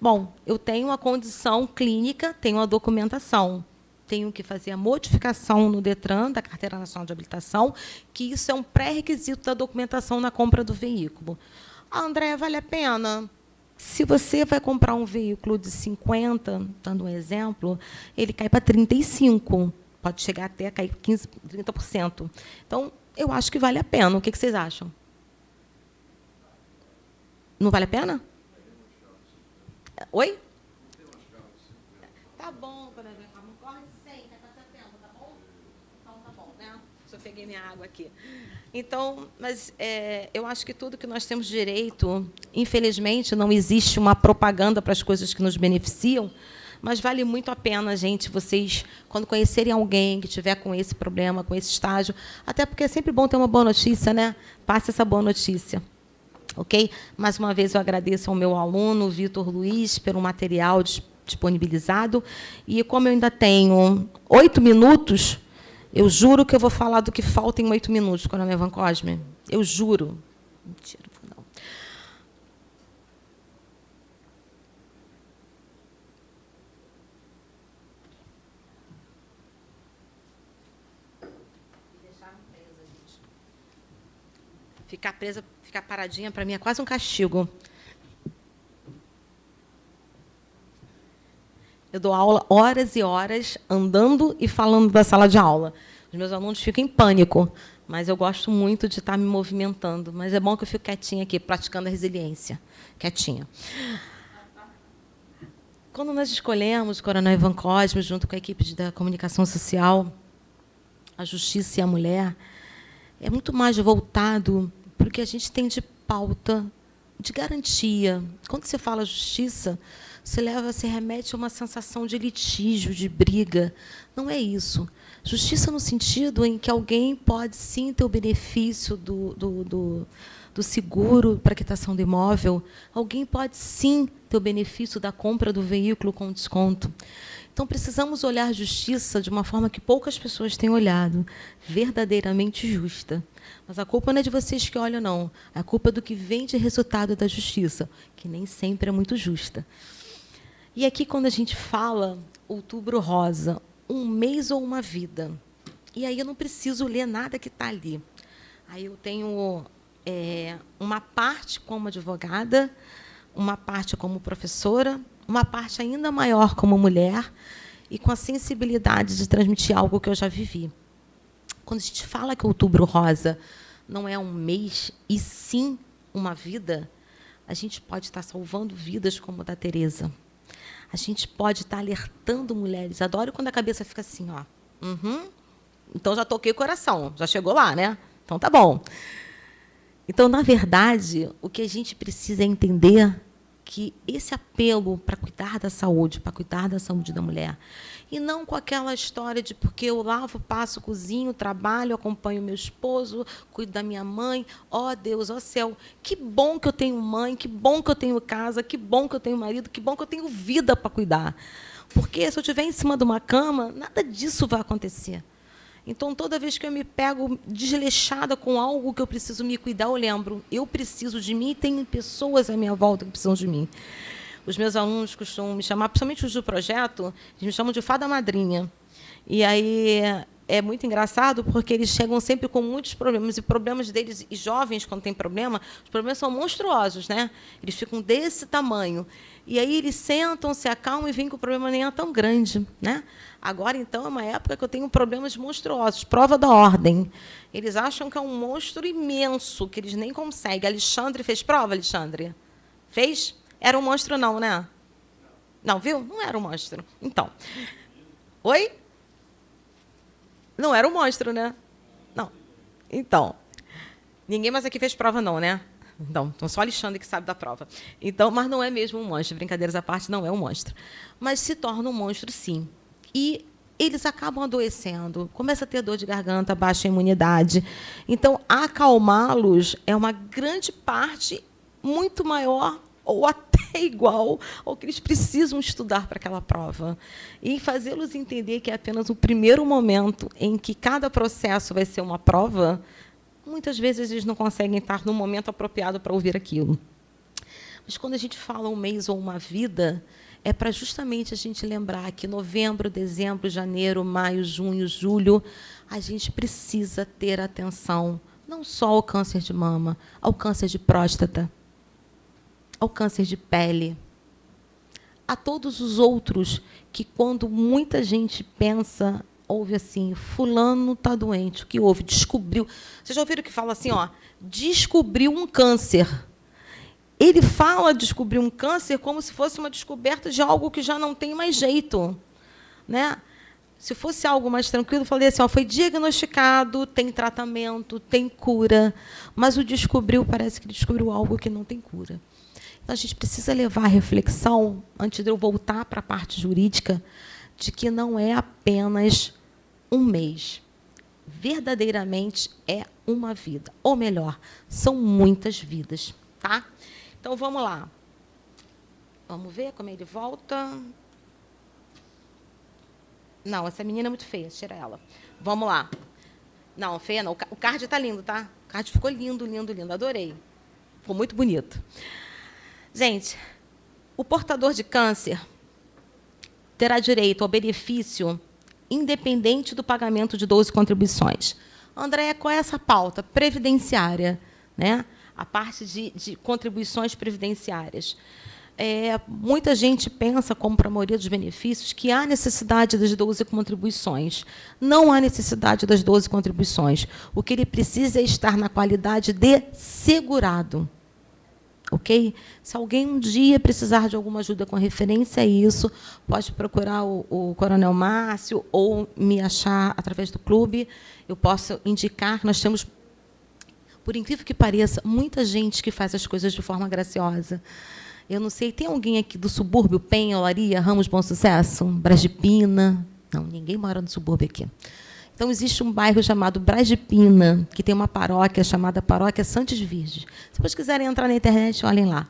Speaker 2: Bom, eu tenho uma condição clínica, tenho a documentação tenho que fazer a modificação no DETRAN, da Carteira Nacional de Habilitação, que isso é um pré-requisito da documentação na compra do veículo. Ah, André, vale a pena? Se você vai comprar um veículo de 50, dando um exemplo, ele cai para 35, pode chegar até a cair 15, 30%. Então, eu acho que vale a pena. O que vocês acham? Não vale a pena? Oi? Tá bom. Peguei minha água aqui. Então, mas é, eu acho que tudo que nós temos direito, infelizmente, não existe uma propaganda para as coisas que nos beneficiam, mas vale muito a pena, gente, vocês, quando conhecerem alguém que tiver com esse problema, com esse estágio, até porque é sempre bom ter uma boa notícia, né? Passe essa boa notícia. Ok? Mais uma vez eu agradeço ao meu aluno, Vitor Luiz, pelo material disponibilizado. E como eu ainda tenho oito minutos, eu juro que eu vou falar do que falta em oito minutos, Coronel Van Cosme. Eu juro. Mentira, não. Ficar presa, ficar paradinha, para mim, é quase um castigo. Eu dou aula horas e horas andando e falando da sala de aula. Os meus alunos ficam em pânico, mas eu gosto muito de estar me movimentando. Mas é bom que eu fico quietinha aqui, praticando a resiliência. Quietinha. Quando nós escolhemos o Coronel Ivan Cosme, junto com a equipe da comunicação social, a justiça e a mulher, é muito mais voltado para o que a gente tem de pauta, de garantia. Quando você fala justiça, se leva, se remete a uma sensação de litígio, de briga. Não é isso. Justiça no sentido em que alguém pode sim ter o benefício do, do, do, do seguro para quitação do imóvel, alguém pode sim ter o benefício da compra do veículo com desconto. Então, precisamos olhar justiça de uma forma que poucas pessoas têm olhado, verdadeiramente justa. Mas a culpa não é de vocês que olham, não. A culpa é do que vem de resultado da justiça, que nem sempre é muito justa. E aqui, quando a gente fala outubro rosa, um mês ou uma vida, e aí eu não preciso ler nada que está ali. Aí eu tenho é, uma parte como advogada, uma parte como professora, uma parte ainda maior como mulher e com a sensibilidade de transmitir algo que eu já vivi. Quando a gente fala que outubro rosa não é um mês e sim uma vida, a gente pode estar salvando vidas como a da Teresa a gente pode estar alertando mulheres. Adoro quando a cabeça fica assim, ó. Uhum. Então já toquei o coração, já chegou lá, né? Então tá bom. Então, na verdade, o que a gente precisa é entender que esse apelo para cuidar da saúde, para cuidar da saúde da mulher, e não com aquela história de porque eu lavo, passo, cozinho, trabalho, acompanho meu esposo, cuido da minha mãe, ó oh, Deus, ó oh, céu, que bom que eu tenho mãe, que bom que eu tenho casa, que bom que eu tenho marido, que bom que eu tenho vida para cuidar. Porque se eu estiver em cima de uma cama, nada disso vai acontecer. Então, toda vez que eu me pego desleixada com algo que eu preciso me cuidar, eu lembro, eu preciso de mim e tem pessoas à minha volta que precisam de mim. Os meus alunos costumam me chamar, principalmente os do projeto, eles me chamam de fada madrinha. E aí é muito engraçado porque eles chegam sempre com muitos problemas e problemas deles e jovens quando tem problema, os problemas são monstruosos, né? Eles ficam desse tamanho. E aí eles sentam, se acalmam e vêm que o problema nem é tão grande, né? Agora então é uma época que eu tenho problemas monstruosos, prova da ordem. Eles acham que é um monstro imenso que eles nem conseguem. Alexandre fez prova, Alexandre? Fez? Era um monstro não, né? Não, viu? Não era um monstro. Então. Oi? Não era um monstro, né? Não. Então. Ninguém mais aqui fez prova, não, né? Então, então só Alexandre que sabe da prova. Então, mas não é mesmo um monstro. Brincadeiras à parte, não é um monstro. Mas se torna um monstro, sim. E eles acabam adoecendo, começa a ter dor de garganta, baixa imunidade. Então, acalmá-los é uma grande parte muito maior ou até igual ao que eles precisam estudar para aquela prova. E fazê-los entender que é apenas o primeiro momento em que cada processo vai ser uma prova, muitas vezes eles não conseguem estar no momento apropriado para ouvir aquilo. Mas quando a gente fala um mês ou uma vida, é para justamente a gente lembrar que novembro, dezembro, janeiro, maio, junho, julho, a gente precisa ter atenção não só ao câncer de mama, ao câncer de próstata, ao câncer de pele, a todos os outros que, quando muita gente pensa, ouve assim, fulano está doente, o que houve? Descobriu. Vocês já ouviram que fala assim, ó, descobriu um câncer. Ele fala descobrir um câncer como se fosse uma descoberta de algo que já não tem mais jeito. Né? Se fosse algo mais tranquilo, falei assim, ó, foi diagnosticado, tem tratamento, tem cura, mas o descobriu, parece que descobriu algo que não tem cura. Então, a gente precisa levar a reflexão, antes de eu voltar para a parte jurídica, de que não é apenas um mês. Verdadeiramente é uma vida. Ou melhor, são muitas vidas. Tá? Então, vamos lá. Vamos ver como ele volta. Não, essa menina é muito feia, tira ela. Vamos lá. Não, feia não. O card está lindo, tá? O card ficou lindo, lindo, lindo. Adorei. Ficou muito bonito. Gente, o portador de câncer terá direito ao benefício independente do pagamento de 12 contribuições. Andréia, qual é essa pauta? Previdenciária, né? a parte de, de contribuições previdenciárias. É, muita gente pensa, como para a maioria dos benefícios, que há necessidade das 12 contribuições. Não há necessidade das 12 contribuições. O que ele precisa é estar na qualidade de segurado ok? Se alguém um dia precisar de alguma ajuda com referência a isso, pode procurar o, o Coronel Márcio ou me achar através do clube. Eu posso indicar, nós temos, por incrível que pareça, muita gente que faz as coisas de forma graciosa. Eu não sei, tem alguém aqui do subúrbio, Penha, Olaria, Ramos, Bom Sucesso? Brasipina? Não, ninguém mora no subúrbio aqui. Então, existe um bairro chamado Braz de Pina, que tem uma paróquia chamada Paróquia Santos Virgens. Se vocês quiserem entrar na internet, olhem lá.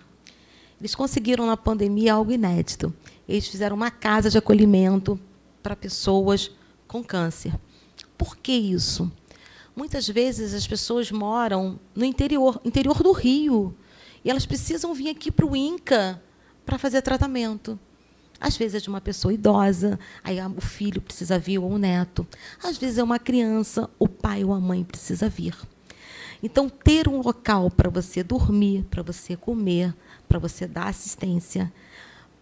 Speaker 2: Eles conseguiram, na pandemia, algo inédito. Eles fizeram uma casa de acolhimento para pessoas com câncer. Por que isso? Muitas vezes as pessoas moram no interior, interior do Rio, e elas precisam vir aqui para o INCA para fazer tratamento. Às vezes é de uma pessoa idosa, aí o filho precisa vir ou o neto. Às vezes é uma criança, o pai ou a mãe precisa vir. Então, ter um local para você dormir, para você comer, para você dar assistência,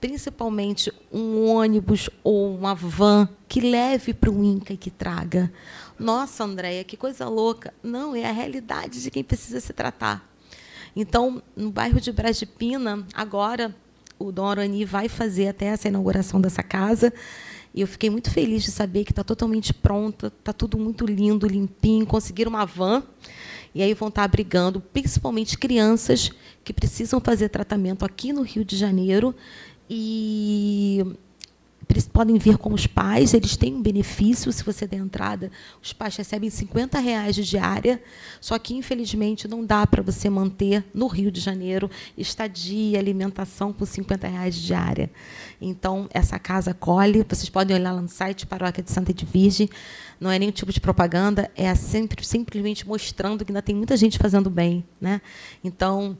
Speaker 2: principalmente um ônibus ou uma van que leve para o INCA e que traga. Nossa, Andréia, que coisa louca. Não, é a realidade de quem precisa se tratar. Então, no bairro de Brasipina, agora, o Dom Arani vai fazer até essa inauguração dessa casa. E eu fiquei muito feliz de saber que está totalmente pronta, está tudo muito lindo, limpinho, conseguiram uma van. E aí vão estar abrigando principalmente crianças que precisam fazer tratamento aqui no Rio de Janeiro. E eles podem vir com os pais, eles têm um benefício, se você der entrada, os pais recebem 50 reais de diária, só que, infelizmente, não dá para você manter no Rio de Janeiro estadia, alimentação com 50 reais de diária. Então, essa casa colhe, vocês podem olhar lá no site Paróquia de Santa Edvige, não é nenhum tipo de propaganda, é sempre, simplesmente mostrando que ainda tem muita gente fazendo bem. Né? Então,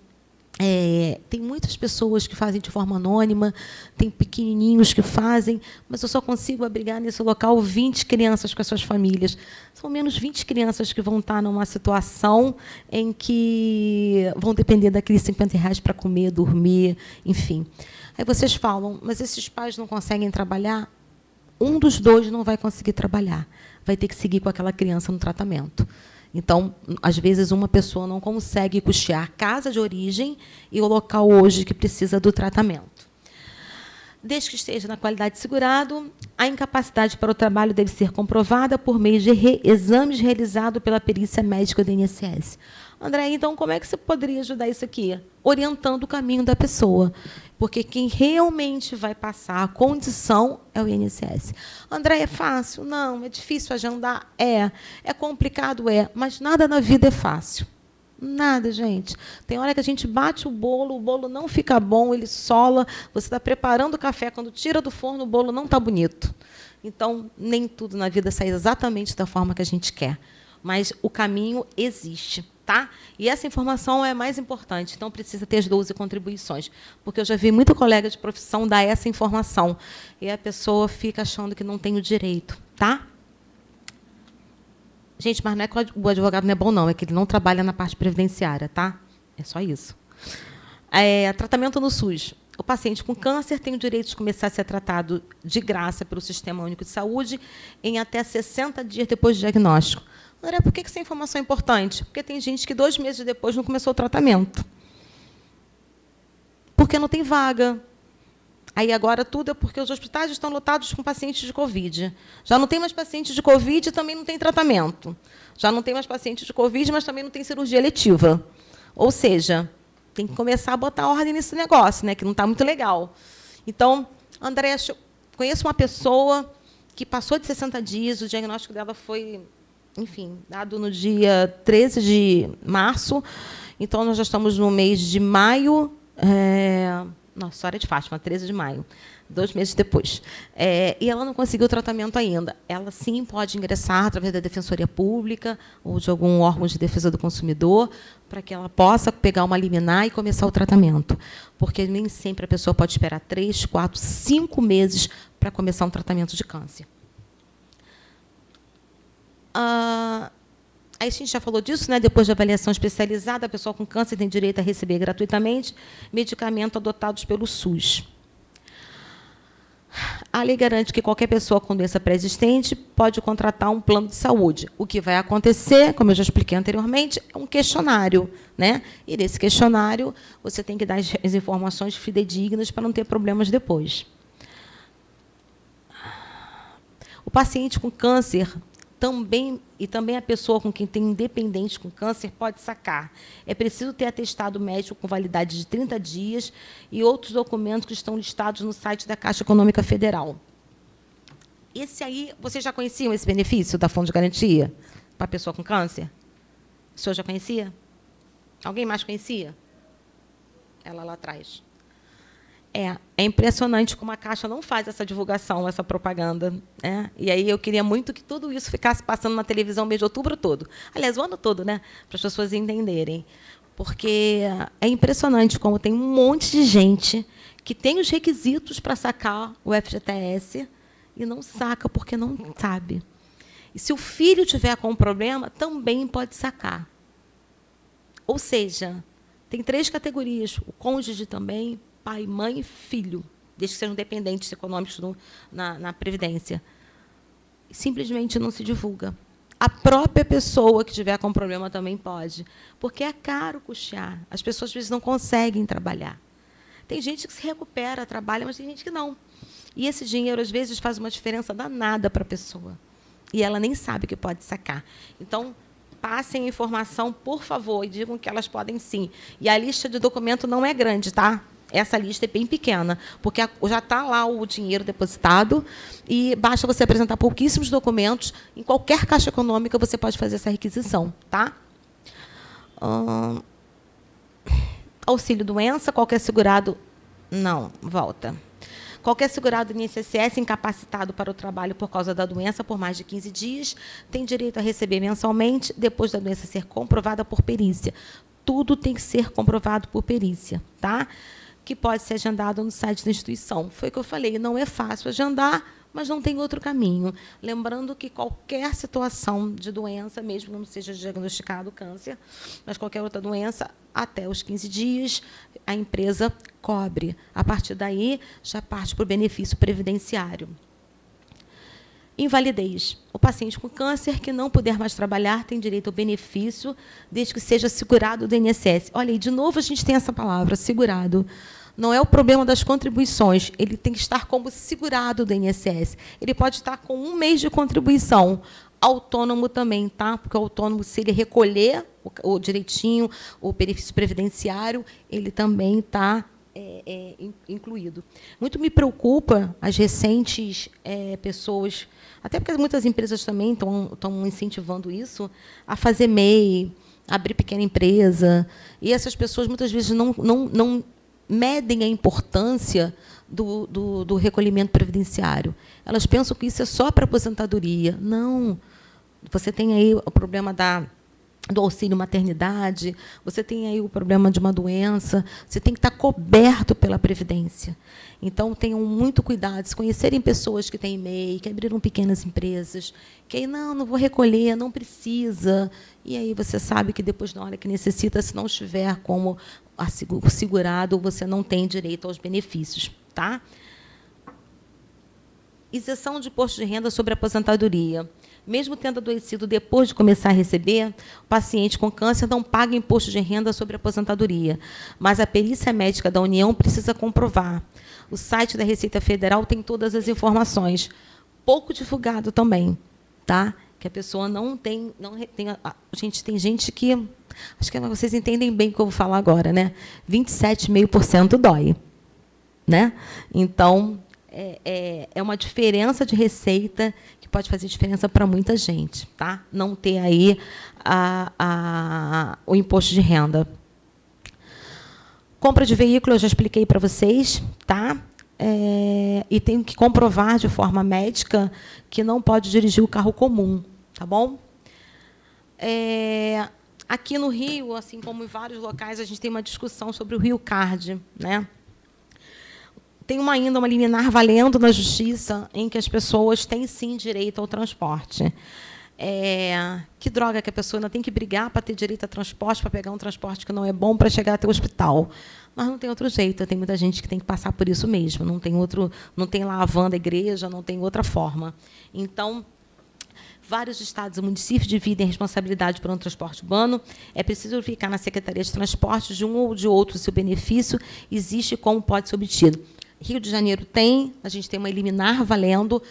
Speaker 2: é, tem muitas pessoas que fazem de forma anônima, tem pequenininhos que fazem, mas eu só consigo abrigar nesse local 20 crianças com as suas famílias. São menos 20 crianças que vão estar numa situação em que vão depender daqueles 50 reais para comer, dormir, enfim. Aí vocês falam, mas esses pais não conseguem trabalhar? Um dos dois não vai conseguir trabalhar, vai ter que seguir com aquela criança no tratamento. Então, às vezes, uma pessoa não consegue custear a casa de origem e o local hoje que precisa do tratamento. Desde que esteja na qualidade de segurado, a incapacidade para o trabalho deve ser comprovada por meio de re exames realizados pela perícia médica do INSS. André, então como é que você poderia ajudar isso aqui? Orientando o caminho da pessoa. Porque quem realmente vai passar a condição é o INSS. André, é fácil? Não. É difícil agendar? É. É complicado? É. Mas nada na vida é fácil. Nada, gente. Tem hora que a gente bate o bolo, o bolo não fica bom, ele sola. Você está preparando o café, quando tira do forno, o bolo não está bonito. Então, nem tudo na vida sai exatamente da forma que a gente quer. Mas o caminho existe. Tá? E essa informação é mais importante, então precisa ter as 12 contribuições, porque eu já vi muito colega de profissão dar essa informação e a pessoa fica achando que não tem o direito. Tá? Gente, mas não é que o advogado não é bom, não, é que ele não trabalha na parte previdenciária. Tá? É só isso. É, tratamento no SUS. O paciente com câncer tem o direito de começar a ser tratado de graça pelo Sistema Único de Saúde em até 60 dias depois do diagnóstico. André, por que essa informação é importante? Porque tem gente que dois meses depois não começou o tratamento. Porque não tem vaga. Aí agora tudo é porque os hospitais estão lotados com pacientes de Covid. Já não tem mais pacientes de Covid e também não tem tratamento. Já não tem mais pacientes de Covid, mas também não tem cirurgia letiva. Ou seja, tem que começar a botar ordem nesse negócio, né, que não está muito legal. Então, André, conheço uma pessoa que passou de 60 dias, o diagnóstico dela foi, enfim, dado no dia 13 de março. Então, nós já estamos no mês de maio. É, nossa, História de Fátima, 13 de maio, dois meses depois. É, e ela não conseguiu tratamento ainda. Ela, sim, pode ingressar através da Defensoria Pública ou de algum órgão de defesa do consumidor para que ela possa pegar uma liminar e começar o tratamento. Porque nem sempre a pessoa pode esperar três, quatro, cinco meses para começar um tratamento de câncer. Ah, Aí a gente já falou disso, né? depois de avaliação especializada, a pessoa com câncer tem direito a receber gratuitamente medicamento adotados pelo SUS. A lei garante que qualquer pessoa com doença pré-existente pode contratar um plano de saúde. O que vai acontecer, como eu já expliquei anteriormente, é um questionário. Né? E nesse questionário, você tem que dar as informações fidedignas para não ter problemas depois. O paciente com câncer também e também a pessoa com quem tem independente com câncer pode sacar. É preciso ter atestado médico com validade de 30 dias e outros documentos que estão listados no site da Caixa Econômica Federal. Esse aí, vocês já conheciam esse benefício da Fundo de Garantia para a pessoa com câncer? O senhor já conhecia? Alguém mais conhecia? Ela lá atrás. É, é impressionante como a Caixa não faz essa divulgação, essa propaganda. Né? E aí eu queria muito que tudo isso ficasse passando na televisão mês de outubro todo. Aliás, o ano todo, né? para as pessoas entenderem. Porque é impressionante como tem um monte de gente que tem os requisitos para sacar o FGTS e não saca porque não sabe. E se o filho tiver com um problema, também pode sacar. Ou seja, tem três categorias: o cônjuge também, pai, mãe e filho, desde que sejam dependentes econômicos no, na, na Previdência. Simplesmente não se divulga. A própria pessoa que tiver com problema também pode, porque é caro custear. As pessoas, às vezes, não conseguem trabalhar. Tem gente que se recupera, trabalha, mas tem gente que não. E esse dinheiro, às vezes, faz uma diferença danada para a pessoa. E ela nem sabe que pode sacar. Então, passem a informação, por favor, e digam que elas podem sim. E a lista de documento não é grande, tá? Essa lista é bem pequena, porque já está lá o dinheiro depositado e basta você apresentar pouquíssimos documentos. Em qualquer caixa econômica você pode fazer essa requisição. Tá? Auxílio doença, qualquer segurado. Não, volta. Qualquer segurado do INSS incapacitado para o trabalho por causa da doença por mais de 15 dias tem direito a receber mensalmente, depois da doença ser comprovada por perícia. Tudo tem que ser comprovado por perícia. Tá? Que pode ser agendado no site da instituição. Foi o que eu falei, não é fácil agendar, mas não tem outro caminho. Lembrando que qualquer situação de doença, mesmo que não seja diagnosticado câncer, mas qualquer outra doença, até os 15 dias, a empresa cobre. A partir daí, já parte para o benefício previdenciário. Invalidez. O paciente com câncer que não puder mais trabalhar tem direito ao benefício, desde que seja segurado do INSS. Olha, e de novo a gente tem essa palavra, segurado. Não é o problema das contribuições, ele tem que estar como segurado do INSS. Ele pode estar com um mês de contribuição. Autônomo também, tá? Porque o autônomo, se ele recolher o, o direitinho, o benefício previdenciário, ele também está é, é, incluído. Muito me preocupa as recentes é, pessoas, até porque muitas empresas também estão incentivando isso, a fazer MEI, abrir pequena empresa. E essas pessoas muitas vezes não, não, não medem a importância do, do, do recolhimento previdenciário. Elas pensam que isso é só para aposentadoria. Não. Você tem aí o problema da do auxílio maternidade, você tem aí o problema de uma doença, você tem que estar coberto pela Previdência. Então, tenham muito cuidado. Se conhecerem pessoas que têm MEI, que abriram pequenas empresas, que aí, não, não vou recolher, não precisa. E aí você sabe que depois, na hora que necessita, se não estiver como segurado, você não tem direito aos benefícios. Tá? Isenção de imposto de renda sobre aposentadoria. Mesmo tendo adoecido depois de começar a receber, o paciente com câncer não paga imposto de renda sobre aposentadoria, mas a perícia médica da União precisa comprovar. O site da Receita Federal tem todas as informações. Pouco divulgado também, tá? Que a pessoa não tem, não tem, a, gente tem gente que acho que vocês entendem bem o que eu vou falar agora, né? 27,5% dói, né? Então, é, é, é, uma diferença de receita pode fazer diferença para muita gente, tá? Não ter aí a, a, o imposto de renda. Compra de veículo, eu já expliquei para vocês, tá? É, e tenho que comprovar de forma médica que não pode dirigir o carro comum, tá bom? É, aqui no Rio, assim como em vários locais, a gente tem uma discussão sobre o Rio Card, né? Tem uma, ainda uma liminar valendo na justiça em que as pessoas têm sim direito ao transporte. É, que droga que a pessoa ainda tem que brigar para ter direito a transporte, para pegar um transporte que não é bom para chegar até o hospital. Mas não tem outro jeito, tem muita gente que tem que passar por isso mesmo, não tem outro, não tem lá a van da igreja, não tem outra forma. Então, vários estados e municípios dividem a responsabilidade por um transporte urbano. É preciso verificar na Secretaria de Transportes de um ou de outro se o benefício existe e como pode ser obtido. Rio de Janeiro tem, a gente tem uma eliminar valendo,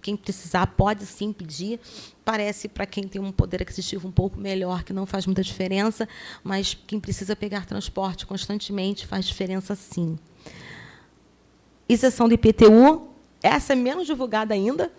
Speaker 2: quem precisar pode sim pedir. Parece para quem tem um poder aquisitivo um pouco melhor que não faz muita diferença, mas quem precisa pegar transporte constantemente faz diferença sim. Isenção do IPTU, essa é menos divulgada ainda.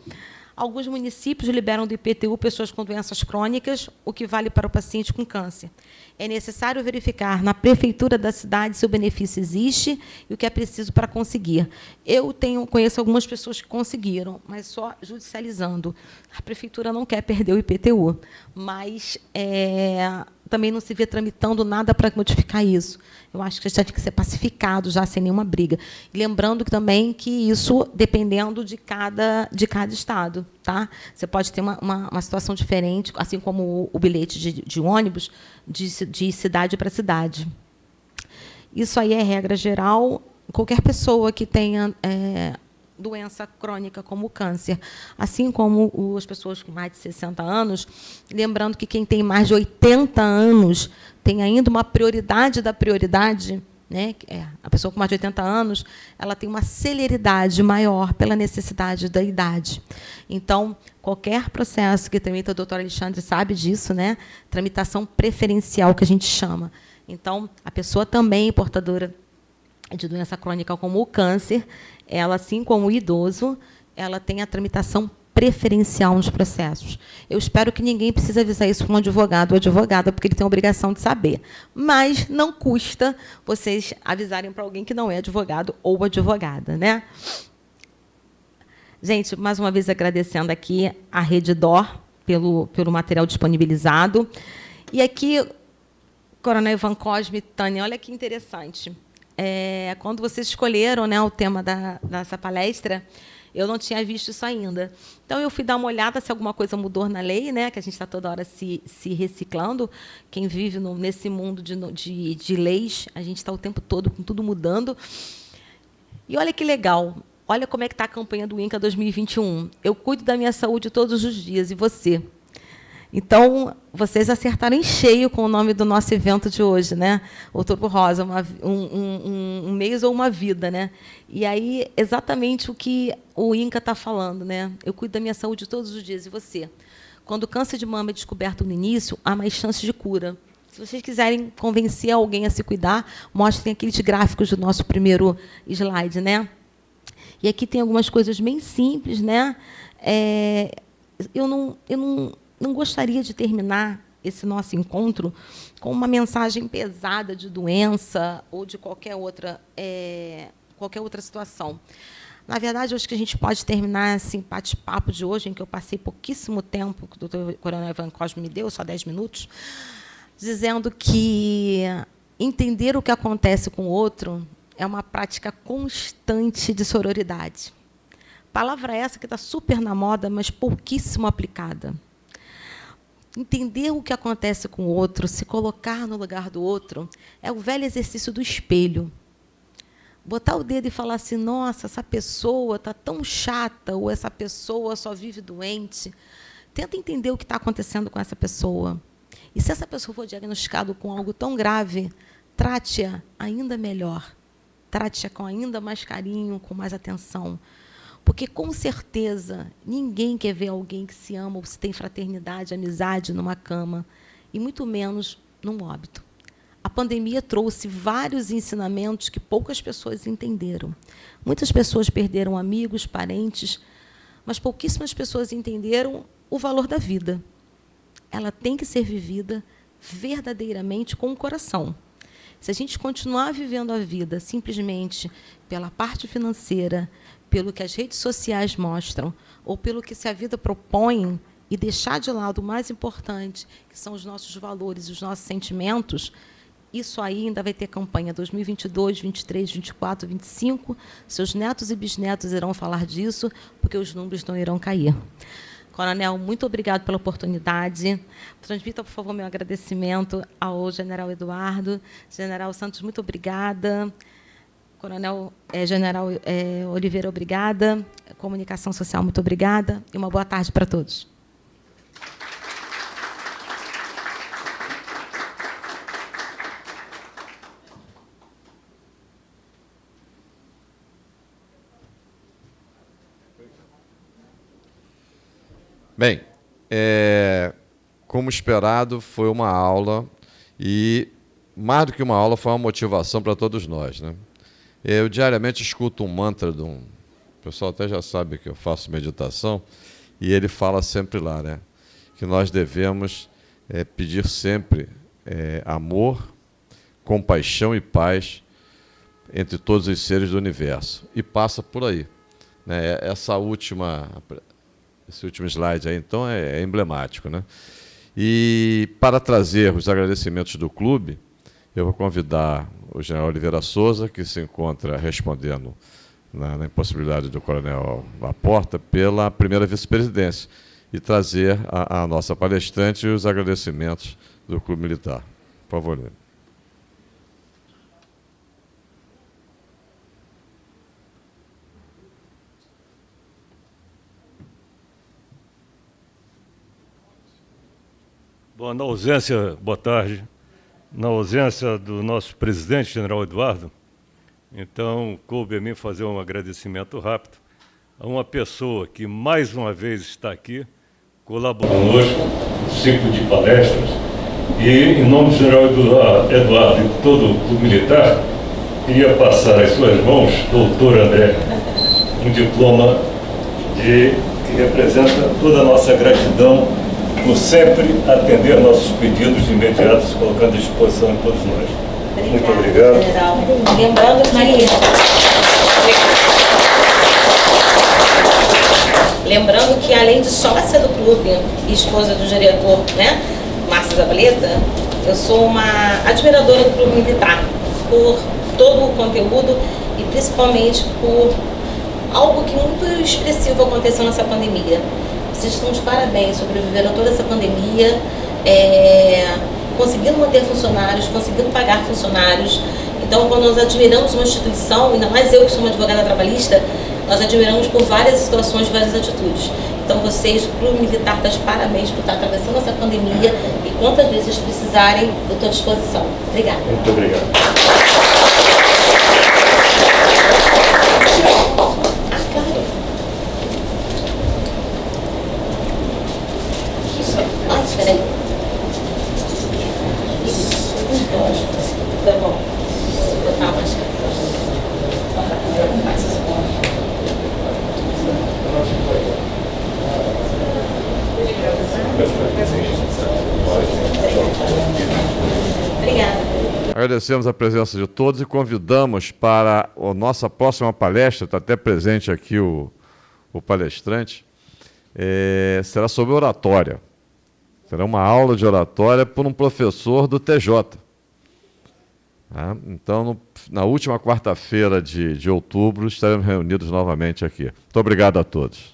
Speaker 2: Alguns municípios liberam do IPTU pessoas com doenças crônicas, o que vale para o paciente com câncer. É necessário verificar na prefeitura da cidade se o benefício existe e o que é preciso para conseguir. Eu tenho, conheço algumas pessoas que conseguiram, mas só judicializando. A prefeitura não quer perder o IPTU, mas é, também não se vê tramitando nada para modificar isso. Eu acho que já tem que ser pacificado, já sem nenhuma briga. Lembrando também que isso dependendo de cada, de cada estado. Tá? Você pode ter uma, uma, uma situação diferente, assim como o, o bilhete de, de ônibus, de, de cidade para cidade. Isso aí é regra geral. Qualquer pessoa que tenha é, doença crônica como o câncer, assim como as pessoas com mais de 60 anos, lembrando que quem tem mais de 80 anos tem ainda uma prioridade da prioridade, né? É, a pessoa com mais de 80 anos, ela tem uma celeridade maior pela necessidade da idade. Então, qualquer processo que tramita, o doutor Alexandre sabe disso, né? Tramitação preferencial que a gente chama. Então, a pessoa também portadora de doença crônica como o câncer, ela, assim como o idoso, ela tem a tramitação preferencial nos processos. Eu espero que ninguém precise avisar isso para um advogado ou advogada, porque ele tem a obrigação de saber. Mas não custa vocês avisarem para alguém que não é advogado ou advogada. Né? Gente, mais uma vez agradecendo aqui a Rede DOR pelo, pelo material disponibilizado. E aqui, Coronel Ivan Cosme, Tânia, olha que interessante é, quando vocês escolheram né, o tema da, dessa palestra, eu não tinha visto isso ainda. Então, eu fui dar uma olhada se alguma coisa mudou na lei, né, que a gente está toda hora se, se reciclando. Quem vive no, nesse mundo de, de, de leis, a gente está o tempo todo com tudo mudando. E olha que legal, olha como é que está a campanha do INCA 2021. Eu cuido da minha saúde todos os dias, e você? Então, vocês acertaram em cheio com o nome do nosso evento de hoje, né? Outubro Rosa, uma, um, um, um, mês ou uma vida, né? E aí, exatamente o que o INCA está falando, né? Eu cuido da minha saúde todos os dias, e você? Quando o câncer de mama é descoberto no início, há mais chances de cura. Se vocês quiserem convencer alguém a se cuidar, mostrem aqueles gráficos do nosso primeiro slide, né? E aqui tem algumas coisas bem simples, né? É, eu não, eu não não gostaria de terminar esse nosso encontro com uma mensagem pesada de doença ou de qualquer outra, é, qualquer outra situação. Na verdade, acho que a gente pode terminar esse bate-papo de hoje, em que eu passei pouquíssimo tempo, que o doutor Coronel Ivan Cosme me deu, só 10 minutos, dizendo que entender o que acontece com o outro é uma prática constante de sororidade. Palavra essa que está super na moda, mas pouquíssimo aplicada entender o que acontece com o outro, se colocar no lugar do outro, é o velho exercício do espelho. Botar o dedo e falar assim: nossa, essa pessoa está tão chata, ou essa pessoa só vive doente. tenta entender o que está acontecendo com essa pessoa. E se essa pessoa for diagnosticada com algo tão grave, trate-a ainda melhor. Trate-a com ainda mais carinho, com mais atenção. Porque, com certeza, ninguém quer ver alguém que se ama ou se tem fraternidade, amizade numa cama, e muito menos num óbito. A pandemia trouxe vários ensinamentos que poucas pessoas entenderam. Muitas pessoas perderam amigos, parentes, mas pouquíssimas pessoas entenderam o valor da vida. Ela tem que ser vivida verdadeiramente com o coração. Se a gente continuar vivendo a vida simplesmente pela parte financeira, pelo que as redes sociais mostram, ou pelo que se a vida propõe, e deixar de lado o mais importante, que são os nossos valores, os nossos sentimentos, isso aí ainda vai ter campanha 2022, 23, 24, 25. Seus netos e bisnetos irão falar disso, porque os números não irão cair. Coronel, muito obrigado pela oportunidade. Transmita, por favor, meu agradecimento ao general Eduardo. General Santos, muito obrigada. Coronel é, General é, Oliveira, obrigada. Comunicação Social, muito obrigada. E uma boa tarde para todos.
Speaker 1: Bem, é, como esperado, foi uma aula e, mais do que uma aula, foi uma motivação para todos nós. Né? Eu diariamente escuto um mantra de um... O pessoal até já sabe que eu faço meditação, e ele fala sempre lá, né? que nós devemos é, pedir sempre é, amor, compaixão e paz entre todos os seres do universo. E passa por aí. Né? Essa última esse último slide aí, então, é, é emblemático. Né? E para trazer os agradecimentos do clube, eu vou convidar o general Oliveira Souza, que se encontra respondendo na, na impossibilidade do coronel Laporta pela primeira vice-presidência, e trazer a, a nossa palestrante os agradecimentos do Clube Militar. Por favor, Lívia.
Speaker 3: Bom, na ausência, boa tarde, na ausência do nosso presidente, general Eduardo, então coube a mim fazer um agradecimento rápido a uma pessoa que mais uma vez está aqui, colaborou conosco no ciclo de palestras, e em nome do general Eduardo e todo o militar, queria passar às suas mãos, doutor André, um diploma de, que representa toda a nossa gratidão por sempre atender nossos pedidos imediatos, colocando à disposição de todos nós. Obrigada, Muito obrigado. General.
Speaker 2: Lembrando que... Lembrando que, além de sócia do clube e esposa do diretor, né, Márcia Zabaleta, eu sou uma admiradora do clube militar, por todo o conteúdo e principalmente por algo que muito expressivo aconteceu nessa pandemia, vocês estão de parabéns, sobreviveram toda essa pandemia, é, conseguindo manter funcionários, conseguindo pagar funcionários. Então, quando nós admiramos uma instituição, ainda mais eu que sou uma advogada trabalhista, nós admiramos por várias situações, várias atitudes. Então, vocês, Clube Militar, está de parabéns por estar atravessando essa pandemia e quantas vezes precisarem, eu estou à disposição. Obrigada.
Speaker 3: Muito obrigado.
Speaker 1: Agradecemos a presença de todos e convidamos para a nossa próxima palestra, está até presente aqui o, o palestrante, é, será sobre oratória. Será uma aula de oratória por um professor do TJ. Tá? Então, no, na última quarta-feira de, de outubro, estaremos reunidos novamente aqui. Muito obrigado a todos.